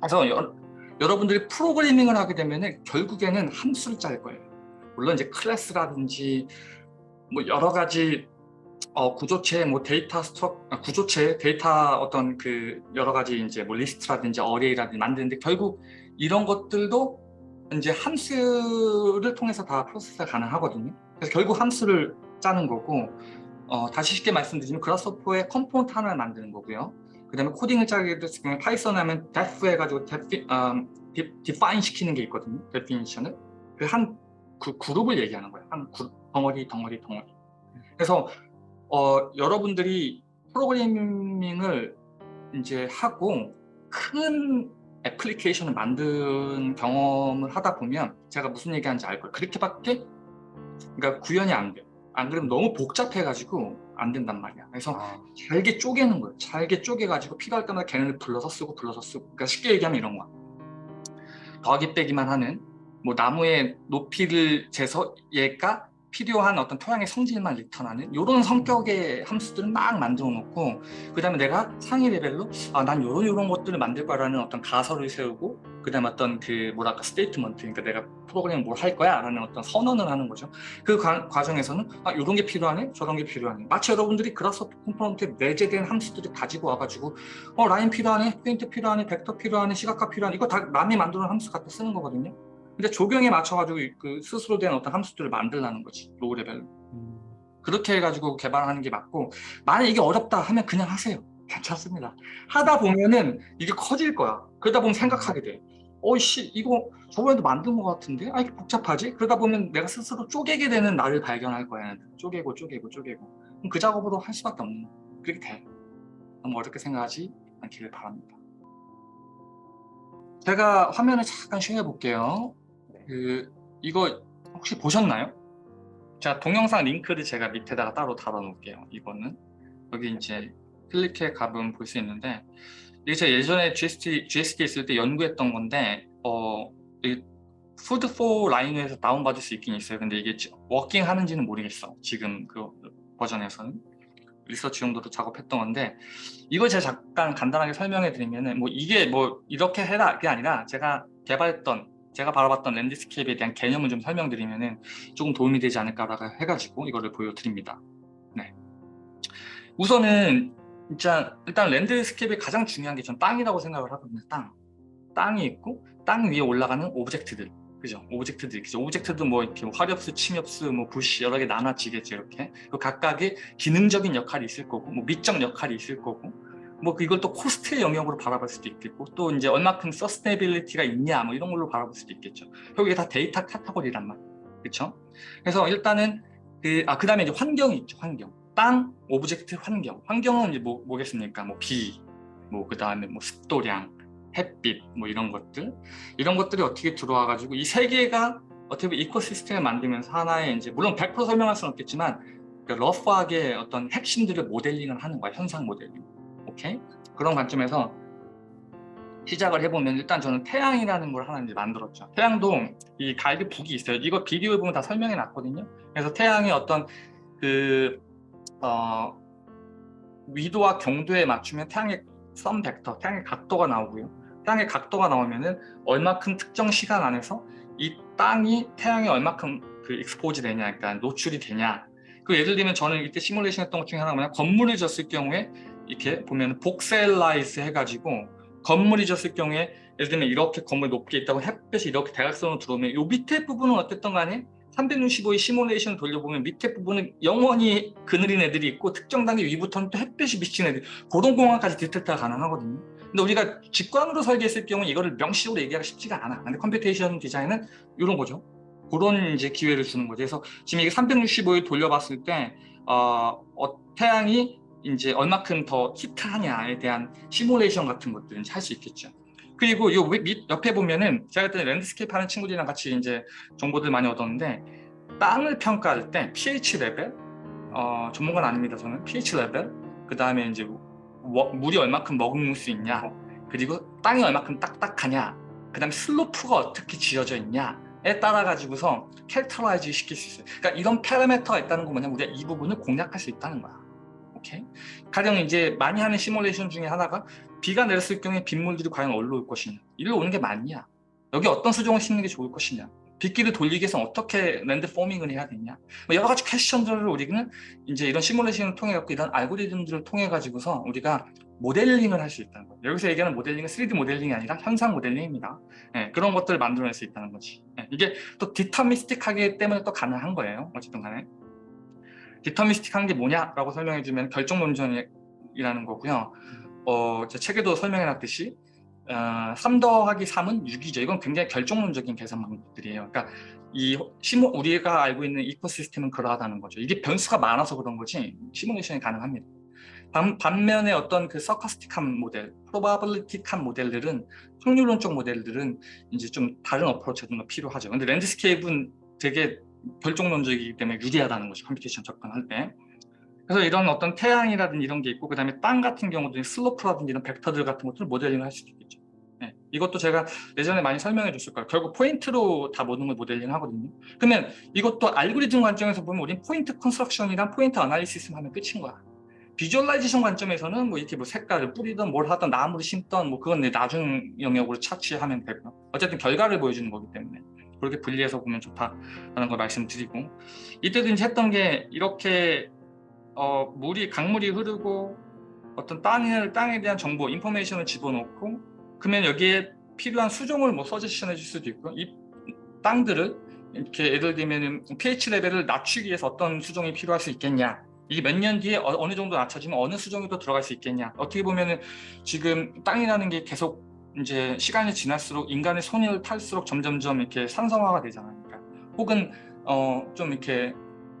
그래서 여, 여러분들이 프로그래밍을 하게 되면은 결국에는 함수를 짤 거예요. 물론 이제 class라든지 뭐 여러 가지 어, 구조체, 뭐 data struct, 아, 구조체, 데이터 어떤 그 여러 가지 이제 뭐 리스트라든지 array라든지 만드는데 결국 이런 것들도 이제 함수를 통해서 다 process가 가능하거든요. 그래서 결국 함수를 짜는 거고 어, 다시 쉽게 말씀드리면 Grasshopper의 component 하나를 만드는 거고요. 그 다음에 코딩을 짜게 됐을 경우에 파이썬 하면 def 해가지고 defi, 음, define 시키는 게 있거든요. definition을. 그 한 그 그룹을 얘기하는 거예요. 한 그룹, 덩어리, 덩어리, 덩어리. 그래서 어, 여러분들이 프로그래밍을 이제 하고 큰 애플리케이션을 만든 경험을 하다 보면 제가 무슨 얘기하는지 알 거예요. 그렇게밖에 그러니까 구현이 안 돼요. 안 그러면 너무 복잡해가지고 안 된단 말이야. 그래서 아, 잘게 쪼개는 거예요. 잘게 쪼개가지고 필요할 때마다 걔네를 불러서 쓰고 불러서 쓰고. 그러니까 쉽게 얘기하면 이런 거야. 더하기 빼기만 하는 뭐 나무의 높이를 재서 얘가 필요한 어떤 토양의 성질만 return하는 이런 성격의 함수들을 막 만들어 놓고 그 다음에 내가 상위 레벨로 아 난 요런 요런 것들을 만들 거라는 어떤 가설을 세우고 그 다음에 어떤 그 뭐랄까 statement 그러니까 내가 프로그램 뭘 할 거야? 라는 어떤 선언을 하는 거죠. 그 과, 과정에서는 아 요런 게 필요하네 저런 게 필요하네. 마치 여러분들이 Grasshopper component에 내재된 함수들을 가지고 와가지고 어 라인 필요하네 포인트 필요하네 벡터 필요하네 시각화 필요하네 이거 다 남이 만드는 함수 갖다 쓰는 거거든요 근데 조경에 맞춰가지고 그 스스로 된 어떤 함수들을 만들라는 거지 low level로 음, 그렇게 해가지고 개발하는 게 맞고 만약 이게 어렵다 하면 그냥 하세요. 괜찮습니다. 하다 보면은 이게 커질 거야. 그러다 보면 생각하게 돼. 어이씨 이거 저번에도 만든 것 같은데? 아 이게 복잡하지? 그러다 보면 내가 스스로 쪼개게 되는 나를 발견할 거야 쪼개고 쪼개고 쪼개고. 그럼 그 작업으로 할 수밖에 없는. 그렇게 돼. 너무 어렵게 생각하지 않기를 바랍니다. 제가 화면을 잠깐 쉐어해 볼게요. 네. 그 이거 혹시 보셨나요? 자 동영상 링크를 제가 밑에다가 따로 달아 놓을게요 이거는. 여기 이제 클릭해 가보면 볼 수 있는데 이게 제가 예전에 GST, GST 있을 때 연구했던 건데 어 Food4Rhino에서 다운받을 수 있긴 있어요. 근데 이게 working 하는지는 모르겠어 지금 그 버전에서는. 리서치 용도로 작업했던 건데 이걸 제가 잠깐 간단하게 설명해 드리면은 뭐 이게 뭐 이렇게 해라 그게 아니라 제가 개발했던 제가 바라봤던 landscape에 대한 개념을 좀 설명드리면은 조금 도움이 되지 않을까라고 해가지고 이거를 보여드립니다. 네. 우선은 진짜 일단 landscape의 가장 중요한 게 전 땅이라고 생각을 하거든요. 땅. 땅이 있고 땅 위에 올라가는 object들. 그죠? object들 있죠. object도 뭐 이렇게 뭐 활엽수, 침엽수, 뭐 부시 여러 개 나눠지겠죠. 이렇게. 그 각각의 기능적인 역할이 있을 거고, 뭐 미적 역할이 있을 거고, 뭐 이걸 또 cost의 영역으로 바라볼 수도 있겠고 또 이제 얼마큼 sustainability가 있냐 뭐 이런 걸로 바라볼 수도 있겠죠. 결국 이게 다 데이터 카테고리란 말. 그렇죠? 그래서 일단은 그, 아, 그 다음에 이제 환경이 있죠. 환경. 땅, object, 환경. 환경은 이제 뭐, 뭐겠습니까? 뭐 비, 뭐 그 다음에 뭐 습도량, 햇빛, 뭐 이런 것들. 이런 것들이 어떻게 들어와 가지고 이 세 개가 어떻게 보면 이코시스템을 만들면서 하나의 이제 물론 100% 설명할 수는 없겠지만 그 러프하게 어떤 핵심들을 모델링을 하는 거야. 현상 모델링. 오케이? 그런 관점에서 시작을 해보면 일단 저는 태양이라는 걸 하나 이제 만들었죠. 태양도 이 갈비 북이 있어요. 이거 비디오에 보면 다 설명해 놨거든요. 그래서 태양의 어떤 그 어, 위도와 경도에 맞추면 태양의 sun vector, 태양의 각도가 나오고요. 태양의 각도가 나오면은 얼마큼 특정 시간 안에서 이 땅이 태양에 얼마큼 그 expose 되냐, 그러니까 노출이 되냐. 그 예를 들면 저는 이때 시뮬레이션 했던 것 중에 하나가 뭐냐 건물을 졌을 경우에 이렇게 보면 voxelize 해가지고 건물이 졌을 경우에 예를 들면 이렇게 건물 높게 있다고 햇볕이 이렇게 대각선으로 들어오면 요 밑에 부분은 어쨌든 간에 365의 시뮬레이션을 돌려보면 밑에 부분은 영원히 그늘인 애들이 있고 특정 단계 위부터는 또 햇볕이 비치는 애들 그런 공간까지 detect가 가능하거든요. 근데 우리가 직관으로 설계했을 경우 이거를 명시적으로 얘기하기가 쉽지가 않아. 근데 computation 디자인은 이런 거죠. 그런 이제 기회를 주는 거죠. 그래서 지금 이게 365일 돌려봤을 때 어, 어, 태양이 이제 얼마큼 더 heat하냐에 대한 시뮬레이션 같은 것들은 할수 있겠죠. 그리고 요 밑 옆에 보면은 제가 그때 landscape 하는 친구들이랑 같이 이제 정보들 많이 얻었는데 땅을 평가할 때 pH level? 어, 전문가는 아닙니다 저는. pH level? 그 다음에 이제 워, 물이 얼마큼 머금을 수 있냐? 그리고 땅이 얼마큼 딱딱하냐? 그 다음에 슬로프가 어떻게 지어져 있냐에 따라 가지고서 characterize 시킬 수 있어요. 그러니까 이런 parameter가 있다는 거 뭐냐면 우리가 이 부분을 공략할 수 있다는 거야 오케이? 가령 이제 많이 하는 시뮬레이션 중에 하나가 비가 내렸을 경우에 빗물들이 과연 어디로 올 것이냐. 이리로 오는 게 맞냐? 여기 어떤 수종을 심는 게 좋을 것이냐? 빗길을 돌리기 위해서 어떻게 land forming을 해야 되냐? 뭐 여러 가지 question들을 우리는 이제 이런 시뮬레이션을 통해 갖고 이런 알고리즘들을 통해 가지고서 우리가 모델링을 할 수 있다는 거예요. 여기서 얘기하는 모델링은 3D 모델링이 아니라 현상 모델링입니다. 네, 그런 것들을 만들어낼 수 있다는 거지. 네, 이게 또 deterministic하기 때문에 또 가능한 거예요. 어쨌든 간에 deterministic한 게 뭐냐라고 설명해 주면 결정론적이라는 거고요. 어, 제 책에도 설명해 놨듯이 어, 3 더하기 3은 6이죠. 이건 굉장히 결정론적인 계산 방법들이에요. 그러니까 이 시뭐 우리가 알고 있는 ecosystem은 그러하다는 거죠. 이게 변수가 많아서 그런 거지 시뮬레이션이 가능합니다. 반, 반면에 어떤 그 stochastic한 모델, probabilistic한 모델들은 확률론적 모델들은 이제 좀 다른 approach가 좀 필요하죠. 근데 landscape는 되게 결정론적이기 때문에 유리하다는 것이 computation 접근할 때. 그래서 이런 어떤 태양이라든지 이런 게 있고 그 다음에 땅 같은 경우도 slope라든지 이런 벡터들 같은 것들을 모델링을 할 수도 있겠죠. 네. 이것도 제가 예전에 많이 설명해 줬을 거예요. 결국 포인트로 다 모든 걸 모델링 하거든요. 그러면 이것도 알고리즘 관점에서 보면 우린 포인트 construction이랑 포인트 analysis 하면 끝인 거야. visualization 관점에서는 뭐 이렇게 뭐 색깔을 뿌리든 뭘 하든 나무를 심던 뭐 그건 내 나중 영역으로 차치하면 되고요. 어쨌든 결과를 보여주는 거기 때문에 그렇게 분리해서 보면 좋다라는 걸 말씀드리고 이제 했던 게 이렇게 어 물이 강물이 흐르고 어떤 땅을 땅에 대한 정보 인포메이션을 집어넣고 그러면 여기에 필요한 수종을 뭐 서제션 해줄 수도 있고 이 땅들을 이렇게 예를 들면 pH 레벨을 낮추기 위해서 어떤 수종이 필요할 수 있겠냐 이게 몇 년 뒤에 어, 느 정도 낮춰지면 어느 수종이 더 들어갈 수 있겠냐 어떻게 보면 은 지금 땅이라는 게 계속 이제 시간이 지날수록 인간의 손을 탈수록 점점점 이렇게 산성화가 되잖아요 혹은 어 좀 이렇게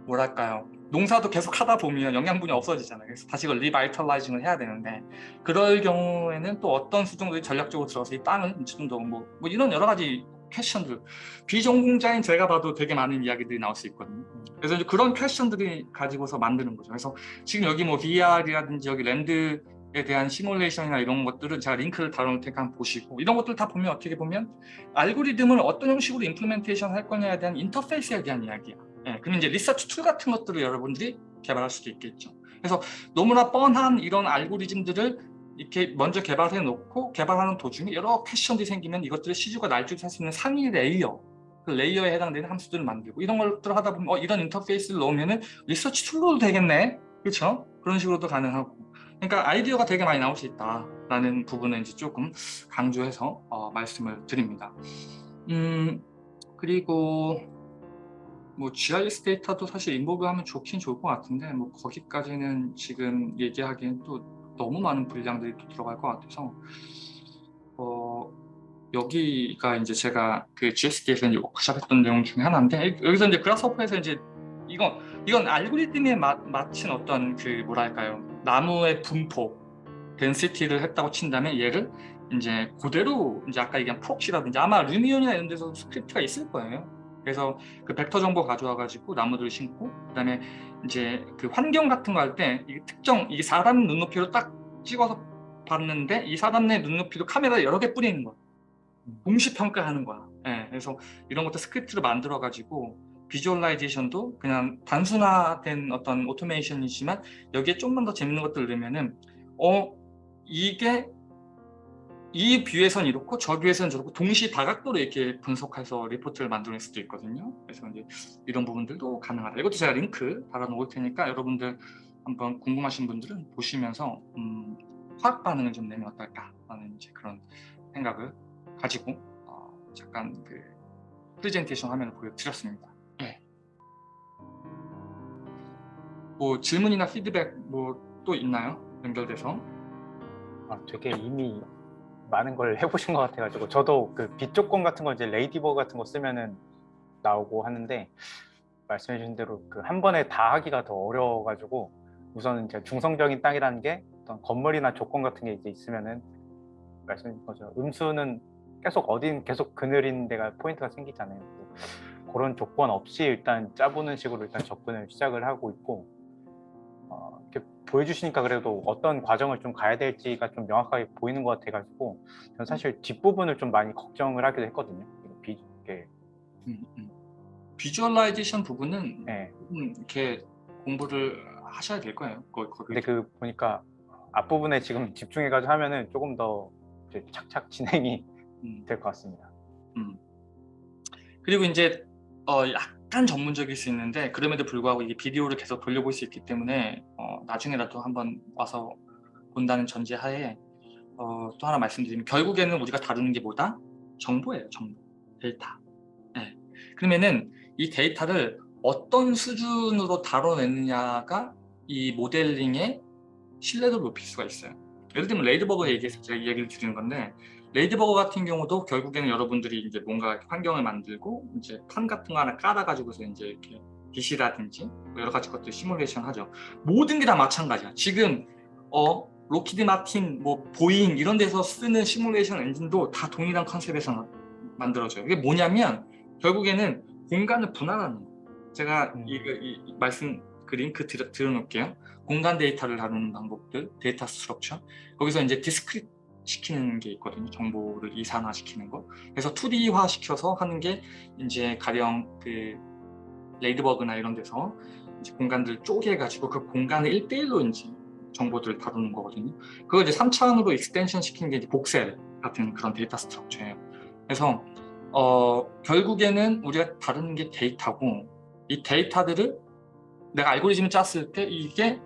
뭐랄까요? 농사도 계속 하다 보면 영양분이 없어지잖아요. 그래서 다시 그걸 revitalizing을 해야 되는데 그럴 경우에는 또 어떤 수종들이 전략적으로 들어서 이 땅을 좀 더 뭐 뭐 이런 여러 가지 question들 비전공자인 제가 봐도 되게 많은 이야기들이 나올 수 있거든요. 그래서 이제 그런 question들이 가지고서 만드는 거죠. 그래서 지금 여기 뭐 VR이라든지 여기 land에 대한 시뮬레이션이나 이런 것들은 제가 링크를 달아놓을 테니까 한번 보시고 이런 것들 다 보면 어떻게 보면 알고리즘을 어떤 형식으로 implementation 할 거냐에 대한 인터페이스에 대한 이야기야. 예, 그럼 이제 research tool 같은 것들을 여러분들이 개발할 수도 있겠죠. 그래서 너무나 뻔한 이런 알고리즘들을 이렇게 먼저 개발해 놓고 개발하는 도중에 여러 question들이 생기면 이것들을 찍어 날릴 줄 수 있는 상위 layer 그 layer에 해당되는 함수들을 만들고 이런 것들을 하다 보면 어, 이런 인터페이스를 넣으면 research tool로도 되겠네. 그렇죠 그런 식으로도 가능하고 그러니까 아이디어가 되게 많이 나올 수 있다라는 부분을 이제 조금 강조해서 어, 말씀을 드립니다. 음 그리고 뭐 GIS 데이터도 사실 involve 하면 좋긴 좋을 것 같은데 뭐 거기까지는 지금 얘기하기엔 또 너무 많은 분량들이 또 들어갈 것 같아서 어, 여기가 이제 제가 그 GSD에서 이제 워크샵 했던 내용 중에 하나인데 여기서 이제 Grasshopper에서 이제 이건 이건 알고리즘에 마, 맞춘 어떤 그 뭐랄까요 나무의 분포 density를 했다고 친다면 얘를 이제 그대로 이제 아까 얘기한 proxy라든지 아마 Lumion이나 이런 데서 script가 있을 거예요. 그래서 그 벡터 정보 가져와 가지고 나무들을 심고 그다음에 이제 그 환경 같은 거 할 때 특정 이게 사람 눈높이로 딱 찍어서 봤는데 이 사람 내 눈높이도 카메라 여러 개 뿌리는 거야. 동시 평가하는 거야. 예, 그래서 이런 것도 script를 만들어 가지고 visualization도 그냥 단순화된 어떤 오토메이션이지만 여기에 좀만 더 재밌는 것들을 넣으면은 어 이게 이 view에선 이렇고 저 view에선 저렇고 동시 다각도로 이렇게 분석해서 리포트를 만들 수도 있거든요. 그래서 이제 이런 부분들도 가능하다. 이것도 제가 링크 달아놓을 테니까 여러분들 한번 궁금하신 분들은 보시면서 음, 화학 반응을 좀 내면 어떨까라는 이제 그런 생각을 가지고 어, 잠깐 그 프레젠테이션 화면을 보여드렸습니다. 뭐 질문이나 피드백 뭐 또 있나요? 연결돼서? 아, 되게 이미 많은 걸 해보신 것 같아가지고 저도 그 빛조건 같은 거 이제 Ladybug 같은 거 쓰면은 나오고 하는데 말씀해 주신 대로 그 한 번에 다 하기가 더 어려워가지고 우선은 이제 중성적인 땅이라는 게 어떤 건물이나 조건 같은 게 이제 있으면은 주신 거죠 음 수는 계속 어딘 계속 그늘인 데가 포인트가 생기잖아요 그런 조건 없이 일단 짜보는 식으로 일단 접근을 시작을 하고 있고 어, 이렇게 보여주시니까 그래도 어떤 과정을 좀 가야 될지가 좀 명확하게 보이는 것 같아가지고 저는 사실 뒷부분을 좀 많이 걱정을 하기도 했거든요. 비, 이렇게. 음, 음. visualization 부분은 네. 음, 이렇게 공부를 하셔야 될 거예요. 거, 거, 근데 그 보니까 앞부분에 지금 집중해가지고 하면은 조금 더 착착 진행이 음. 될것 같습니다. 음. 그리고 이제 어, 약 간 전문적일 수 있는데 그럼에도 불구하고 이게 비디오를 계속 돌려볼 수 있기 때문에 어, 나중에라도 한번 와서 본다는 전제하에 어, 또 하나 말씀드리면 결국에는 우리가 다루는 게 뭐다? 정보예요 정보 데이터 네. 그러면은 이 데이터를 어떤 수준으로 다뤄내느냐가 이 모델링의 신뢰도를 높일 수가 있어요 예를 들면 Ladybug 얘기해서 제가 얘기를 드리는 건데 Ladybug 같은 경우도 결국에는 여러분들이 이제 뭔가 환경을 만들고 이제 판 같은 거 하나 깔아가지고서 이제 이렇게 빛이라든지 뭐 여러 가지 것들 시뮬레이션 하죠. 모든 게 다 마찬가지야. 지금 어 록히드 마틴, 뭐 보잉 이런 데서 쓰는 시뮬레이션 엔진도 다 동일한 컨셉에서 만들어져요. 이게 뭐냐면 결국에는 공간을 분할하는 거예요. 제가 음. 이거 이, 이 말씀 그 링크 들어, 들어놓을게요. 공간 데이터를 다루는 방법들, 데이터 structure. 거기서 이제 discrete 시키는 게 있거든요. 정보를 이산화 시키는 거. 그래서 2D화 시켜서 하는 게 이제 가령 그 Ladybug나 이런 데서 이제 공간들 쪼개 가지고 그 공간을 1대1로 이제 정보들을 다루는 거거든요. 그걸 이제 3차원으로 extension 시키는 게 이제 voxel 같은 그런 데이터 structure예요. 그래서 어, 결국에는 우리가 다루는 게 데이터고 이 데이터들을 내가 알고리즘을 짰을 때 이게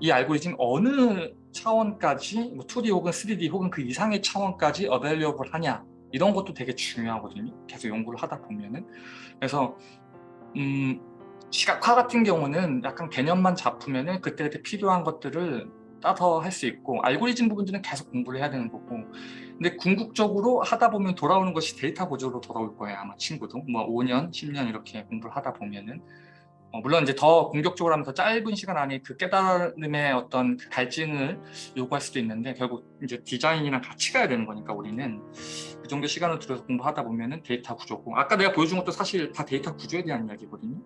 이 알고리즘 어느 차원까지 뭐 2D 혹은 3D 혹은 그 이상의 차원까지 어벨리어블 하냐 이런 것도 되게 중요하거든요. 계속 연구를 하다 보면은. 그래서 음, 시각화 같은 경우는 약간 개념만 잡으면은 그때그때 필요한 것들을 따서 할 수 있고 알고리즘 부분들은 계속 공부를 해야 되는 거고. 근데 궁극적으로 하다 보면 돌아오는 것이 데이터 구조로 돌아올 거예요 아마 친구도. 뭐 5년 10년 이렇게 공부를 하다 보면은 어, 물론 이제 더 공격적으로 하면 더 짧은 시간 안에 그 깨달음의 어떤 그 갈증을 요구할 수도 있는데 결국 이제 디자인이랑 같이 가야 되는 거니까 우리는 그 정도 시간을 들여서 공부하다 보면은 데이터 구조고. 아까 내가 보여준 것도 사실 다 데이터 구조에 대한 이야기거든요.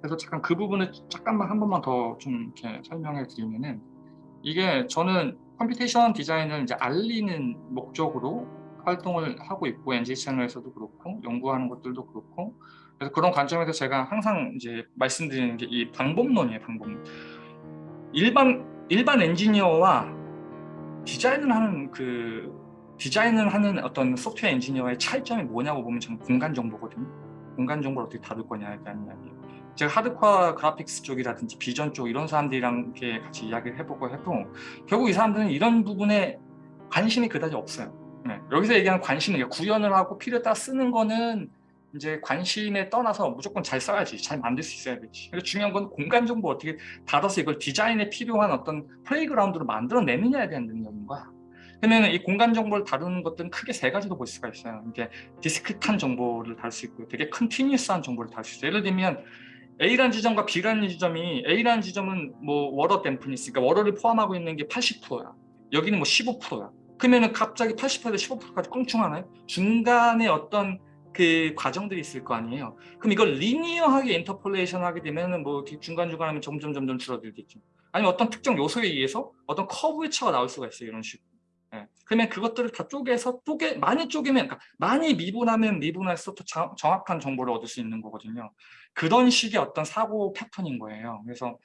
그래서 잠깐 그 부분을 잠깐만 한 번만 더 좀 이렇게 설명해 드리면은 이게 저는 computation 디자인을 이제 알리는 목적으로 활동을 하고 있고 NG 채널에서도 그렇고 연구하는 것들도 그렇고 그래서 그런 관점에서 제가 항상 이제 말씀드리는 게 이 방법론이에요 방법론 일반 일반 엔지니어와 디자인을 하는 그 디자인을 하는 어떤 소프트웨어 엔지니어의 차이점이 뭐냐고 보면 저는 공간 정보거든요 공간 정보를 어떻게 다룰 거냐에 대한 이야기예요 제가 하드코어 그래픽스 쪽이라든지 비전 쪽 이런 사람들이랑 이렇게 같이 이야기를 해보고 해도 결국 이 사람들은 이런 부분에 관심이 그다지 없어요. 네. 여기서 얘기하는 관심은 구현을 하고 필요에 따라 쓰는 거는 이제 관심에 떠나서 무조건 잘 써야지, 잘 만들 수 있어야 되지. 그래서 중요한 건 공간 정보 어떻게 다뤄서 이걸 디자인에 필요한 어떤 playground로 만들어내느냐에 대한 능력인 거야. 그러면 이 공간 정보를 다루는 것들은 크게 세 가지로 볼 수가 있어요. 이게 discrete한 정보를 다룰 수 있고 되게 continuous한 정보를 다룰 수 있어요. 예를 들면 A라는 지점과 B라는 지점이 A라는 지점은 뭐 water 댐프니 있으니까 워러를 포함하고 있는 게 80%야. 여기는 뭐 15%야. 그러면은 갑자기 80%에서 15%까지 껑충하나요? 중간에 어떤 그 과정들이 있을 거 아니에요. 그럼 이걸 리니어하게 인터폴레이션 하게 되면은 뭐 중간중간 하면 점점 점점 줄어들겠죠. 아니면 어떤 특정 요소에 의해서 어떤 커브의 차가 나올 수가 있어요. 이런 식으로. 예. 그러면 그것들을 다 쪼개서 쪼개 많이 쪼개면 그러니까 많이 미분하면 미분할수록 더 정- 정확한 정보를 얻을 수 있는 거거든요. 그런 식의 어떤 사고 패턴인 거예요. 그래서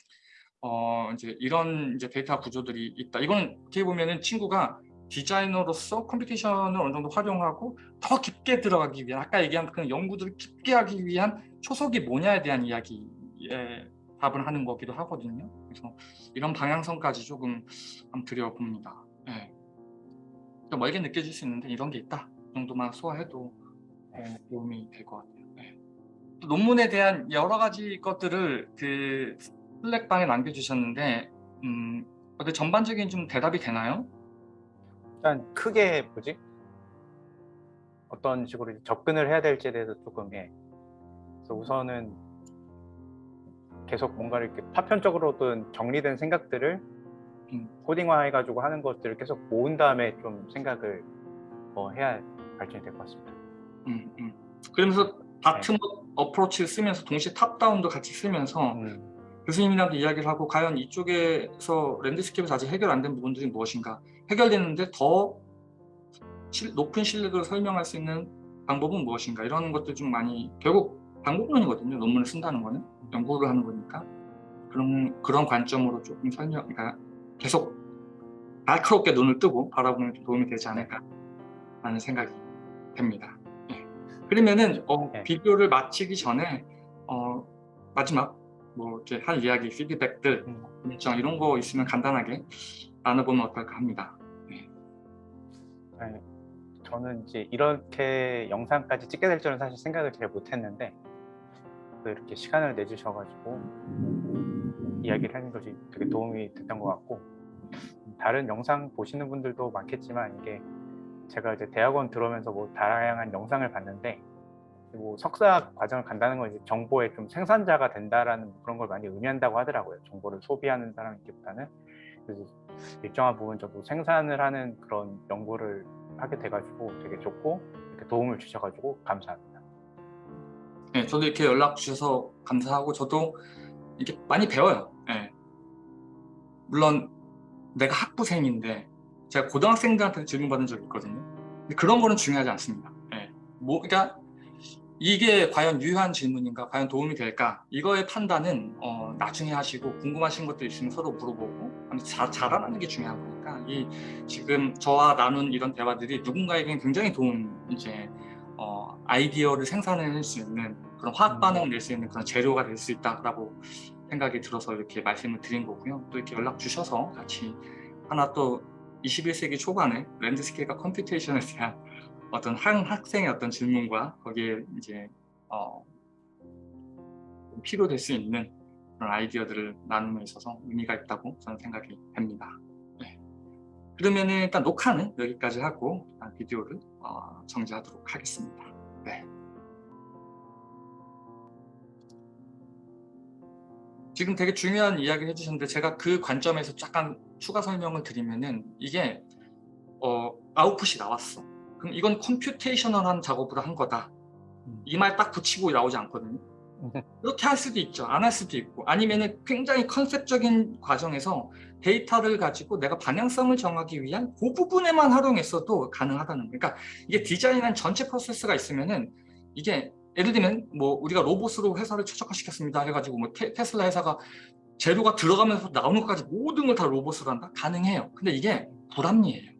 어 이제 이런 이제 데이터 구조들이 있다. 이거는 어떻게 보면은 친구가 디자이너로서 computation을 어느 정도 활용하고 더 깊게 들어가기 위한 아까 얘기한 그 연구들을 깊게 하기 위한 초석이 뭐냐에 대한 이야기에 답을 하는 거기도 하거든요. 그래서 이런 방향성까지 조금 한번 드려봅니다. 예. 좀 멀게 느껴질 수 있는데 이런 게 있다 이 정도만 소화해도 어, 도움이 될 것 같아요. 네. 또 논문에 대한 여러 가지 것들을 그 슬랙방에 남겨주셨는데 음, 전반적인 좀 대답이 되나요? 일단 크게 뭐지? 어떤 식으로 접근을 해야 될지에 대해서 조금 예. 그래서 우선은 계속 뭔가 이렇게 파편적으로든 정리된 생각들을 음. 코딩화 해가지고 하는 것들을 계속 모은 다음에 좀 생각을 뭐 해야 발전이 될 것 같습니다. 음, 음. 그러면서 bottom-up approach를 쓰면서 동시에 top-down도 같이 쓰면서 음, 교수님이랑도 이야기를 하고 과연 이쪽에서 landscape에서 아직 해결 안 된 부분들이 무엇인가 해결되는데 더 실- 높은 실력을 설명할 수 있는 방법은 무엇인가 이런 것들 좀 많이 결국 방법론이거든요 논문을 쓴다는 거는 연구를 하는 거니까 그런 그런 관점으로 조금 설명 그러니까 계속 날카롭게 눈을 뜨고 바라보는 게 도움이 되지 않을까 라는 생각이 됩니다 예. 그러면은 어, 네. 비디오를 마치기 전에 어, 마지막 뭐 이렇게 할 이야기 피드백들 음. 일정 이런 거 있으면 간단하게 나눠보면 어떨까 합니다. 네, 저는 이제 이렇게 영상까지 찍게 될 줄은 사실 생각을 잘 못했는데 또 이렇게 시간을 내주셔가지고 이야기를 하는 것이 되게 도움이 됐던 것 같고 다른 영상 보시는 분들도 많겠지만 이게 제가 이제 대학원 들어오면서 뭐 다양한 영상을 봤는데 뭐 석사 과정을 간다는 건 이제 정보의 좀 생산자가 된다라는 그런 걸 많이 의미한다고 하더라고요. 정보를 소비하는 사람이기보다는 그래서 일정한 부분 정도 생산을 하는 그런 연구를 하게 돼가지고 되게 좋고 이렇게 도움을 주셔가지고 감사합니다. 네, 저도 이렇게 연락 주셔서 감사하고 저도 이렇게 많이 배워요. 예. 물론 내가 학부생인데 제가 고등학생들한테 질문 받은 적이 있거든요. 근데 그런 거는 중요하지 않습니다. 예. 뭐, 그러니까 이게 과연 유효한 질문인가, 과연 도움이 될까 이거의 판단은 어, 나중에 하시고 궁금하신 것도 있으면 서로 물어보고 자, 잘하는 게 중요한 거니까 이 지금 저와 나눈 이런 대화들이 누군가에게는 굉장히 도움 이제 어, 아이디어를 생산해낼 수 있는 그런 화학 반응을 낼 수 있는 그런 재료가 될 수 있다라고 생각이 들어서 이렇게 말씀을 드린 거고요. 또 이렇게 연락 주셔서 같이 하나 또 21세기 초반에 landscape와 computation에 대한 어떤 한 학생의 어떤 질문과 거기에 이제 어, 필요될 수 있는 그런 아이디어들을 나눔에 있어서 의미가 있다고 저는 생각이 됩니다. 네. 그러면 일단 녹화는 여기까지 하고 비디오를 어, 정지하도록 하겠습니다. 네. 지금 되게 중요한 이야기를 해주셨는데 제가 그 관점에서 잠깐 추가 설명을 드리면은 이게 어, 아웃풋이 나왔어. 그럼 이건 컴퓨테이셔널한 작업을 한 거다. 음. 이말 딱 붙이고 나오지 않거든요. 그렇게 할 수도 있죠. 안 할 수도 있고 아니면은 굉장히 컨셉적인 과정에서 데이터를 가지고 내가 방향성을 정하기 위한 그 부분에만 활용했어도 가능하다는 거예요. 그러니까 이게 디자인한 전체 프로세스가 있으면 은 이게 예를 들면 뭐 우리가 로봇으로 회사를 최적화시켰습니다 해가지고 뭐 테, 테슬라 회사가 재료가 들어가면서 나오는 것까지 모든 걸 다 로봇으로 한다? 가능해요. 근데 이게 불합리해요.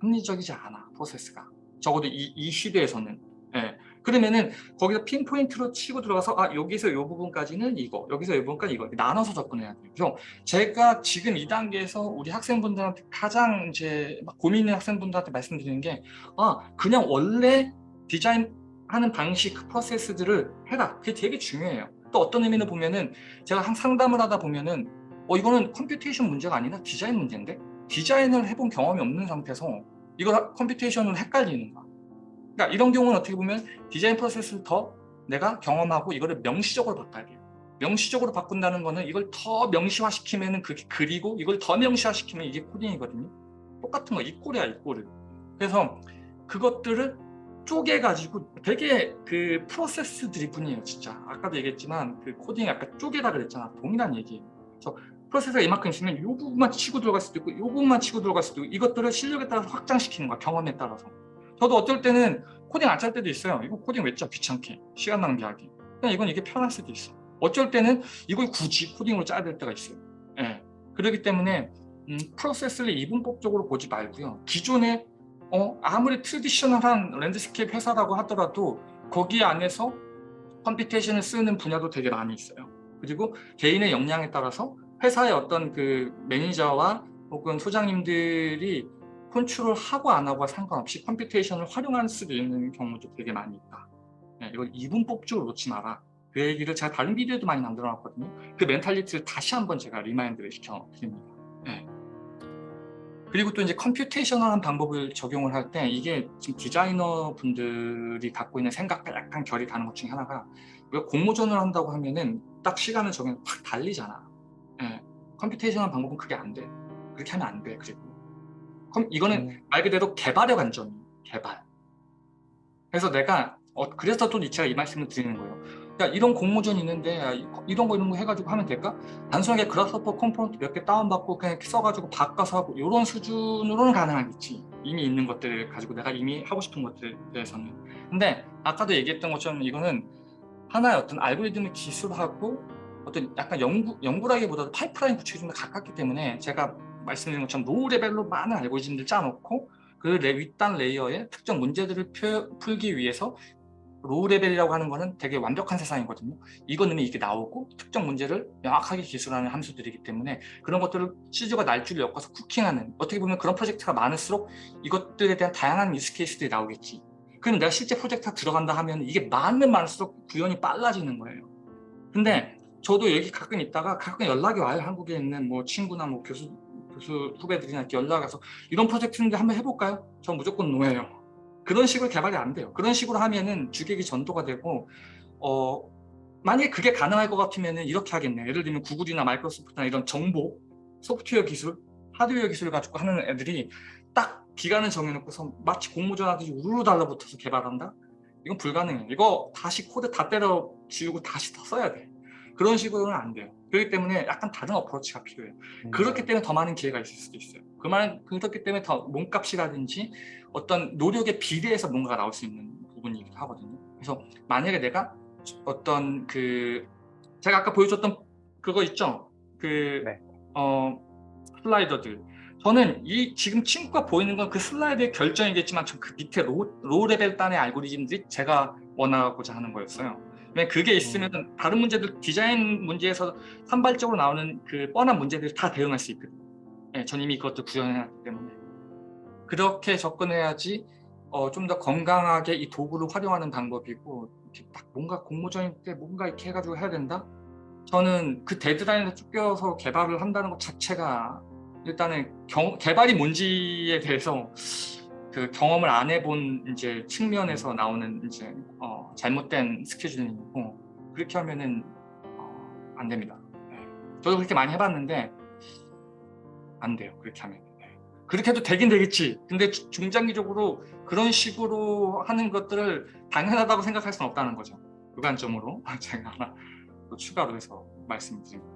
합리적이지 않아 프로세스가. 적어도 이, 이 시대에서는. 예. 그러면은 거기서 핀포인트로 치고 들어가서 아 여기서 이 부분까지는 이거 여기서 이 부분까지 이거 나눠서 접근해야 돼요. 그래서 제가 지금 이 단계에서 우리 학생분들한테 가장 이제 막 고민 있는 학생분들한테 말씀드리는 게 아 그냥 원래 디자인하는 방식 그 프로세스들을 해라. 그게 되게 중요해요. 또 어떤 의미는 보면은 제가 한 상담을 하다 보면은 어 이거는 computation 문제가 아니라 디자인 문제인데 디자인을 해본 경험이 없는 상태에서 이거 computation으로 헷갈리는 거야. 그러니까 이런 경우는 어떻게 보면 디자인 프로세스를 더 내가 경험하고 이거를 명시적으로 바꿔야 돼요. 명시적으로 바꾼다는 거는 이걸 더 명시화시키면 그게 그리고 이걸 더 명시화시키면 이게 코딩이거든요. 똑같은 거 equal이야 equal을. 그래서 그것들을 쪼개가지고 되게 그 process driven이에요 진짜. 아까도 얘기했지만 그 코딩이 아까 쪼개다 그랬잖아. 동일한 얘기예요. 그래서 프로세스가 이만큼 있으면 이 부분만 치고 들어갈 수도 있고 이 부분만 치고 들어갈 수도 있고 이것들을 실력에 따라서 확장시키는 거야. 경험에 따라서. 저도 어떨 때는 코딩 안 짤 때도 있어요. 이거 코딩 왜 짜? 귀찮게. 시간 낭비하기. 그냥 이건 이게 편할 수도 있어. 어쩔 때는 이걸 굳이 코딩으로 짜야 될 때가 있어요. 예. 그렇기 때문에 음, 프로세스를 이분법적으로 보지 말고요. 기존에 어, 아무리 traditional한 landscape 회사라고 하더라도 거기 안에서 computation을 쓰는 분야도 되게 많이 있어요. 그리고 개인의 역량에 따라서 회사의 어떤 그 매니저와 혹은 소장님들이 컨트롤 하고 안 하고와 상관없이 computation을 활용할 수도 있는 경우도 되게 많이 있다. 네, 이걸 이분법적으로 놓지 마라. 그 얘기를 제가 다른 비디오도 많이 만들어 놨거든요. 그 mentality를 다시 한번 제가 remind를 시켜 드립니다. 네. 그리고 또 이제 computational한 방법을 적용을 할 때 이게 지금 디자이너 분들이 갖고 있는 생각과 약간 결이 다른 것 중에 하나가 우리가 공모전을 한다고 하면은 딱 시간을 정해서 확 달리잖아. 예. computational 방법은 그게 안 돼. 그렇게 하면 안 돼. 그리고 그럼 이거는 음. 말 그대로 개발의 관점이에요. 개발. 그래서 내가 어, 그래서 또 제가 이 말씀을 드리는 거예요. 야 이런 공모전 있는데 야, 이- 이런 거 이런 거 해가지고 하면 될까? 단순하게 Grasshopper component 몇 개 다운받고 그냥 써가지고 바꿔서 하고 이런 수준으로는 가능하겠지. 이미 있는 것들을 가지고 내가 이미 하고 싶은 것들에 대해서는. 근데 아까도 얘기했던 것처럼 이거는 하나의 어떤 알고리즘의 기술하고 어떤 약간 연구, 연구라기보다도 파이프라인 구축이 좀 더 가깝기 때문에 제가 말씀드린 것처럼 low level로 많은 알고리즘들 짜놓고 그 레, 윗단 layer에 특정 문제들을 표- 풀기 위해서 low level이라고 하는 거는 되게 완벽한 세상이거든요. 이미 이게 나오고 특정 문제를 명확하게 기술하는 함수들이기 때문에 그런 것들을 씨줄과 날줄을 엮어서 cooking하는 어떻게 보면 그런 프로젝트가 많을수록 이것들에 대한 다양한 use case들이 나오겠지. 그럼 내가 실제 프로젝트가 들어간다 하면 이게 많으면 많을수록 구현이 빨라지는 거예요. 근데 저도 여기 가끔 있다가 가끔 연락이 와요. 한국에 있는 뭐 친구나 뭐 교수 교수 후배들이나 이렇게 연락 와서 이런 프로젝트인데 한번 해볼까요? 전 무조건 노예요. 그런 식으로 개발이 안 돼요. 그런 식으로 하면은 주객이 전도가 되고 어 만약에 그게 가능할 것 같으면은 이렇게 하겠네. 예를 들면 구글이나 마이크로소프트나 이런 정보, 소프트웨어 기술, 하드웨어 기술 가지고 하는 애들이 딱 기간을 정해놓고서 마치 공모전 하듯이 우르르 달라붙어서 개발한다? 이건 불가능해. 이거 다시 코드 다 때려 지우고 다시 더 써야 돼. 그런 식으로는 안 돼요. 그렇기 때문에 약간 다른 approach가 필요해요. 음. 그렇기 때문에 더 많은 기회가 있을 수도 있어요. 그말 그렇기 때문에 더 몸값이라든지 어떤 노력에 비례해서 뭔가가 나올 수 있는 부분이기도 하거든요. 그래서 만약에 내가 어떤 그 제가 아까 보여줬던 그거 있죠? 그 네. 어, 슬라이더들. 저는 이 지금 친구가 보이는 건 그 슬라이드의 결정이겠지만 전 그 밑에 low, low level 단의 알고리즘들이 제가 원하고자 하는 거였어요. 왜냐면 그게 있으면 다른 문제들 디자인 문제에서 산발적으로 나오는 그 뻔한 문제들 다 대응할 수 있거든요. 예, 전 이미 그것도 구현해놨기 때문에 그렇게 접근해야지 어, 좀 더 건강하게 이 도구를 활용하는 방법이고 이렇게 딱 뭔가 공모전일 때 뭔가 이렇게 해가지고 해야 된다? 저는 그 데드라인에 쫓겨서 개발을 한다는 것 자체가 일단은 경, 개발이 뭔지에 대해서 그 경험을 안 해본 이제 측면에서 나오는 이제 어, 잘못된 스케줄링이고 그렇게 하면은 어, 안 됩니다. 네. 저도 그렇게 많이 해봤는데 안 돼요. 그렇게 하면. 네. 그렇게 해도 되긴 되겠지. 근데 주- 중장기적으로 그런 식으로 하는 것들을 당연하다고 생각할 수는 없다는 거죠. 그 관점으로 제가 하나 또 추가로 해서 말씀드립니다.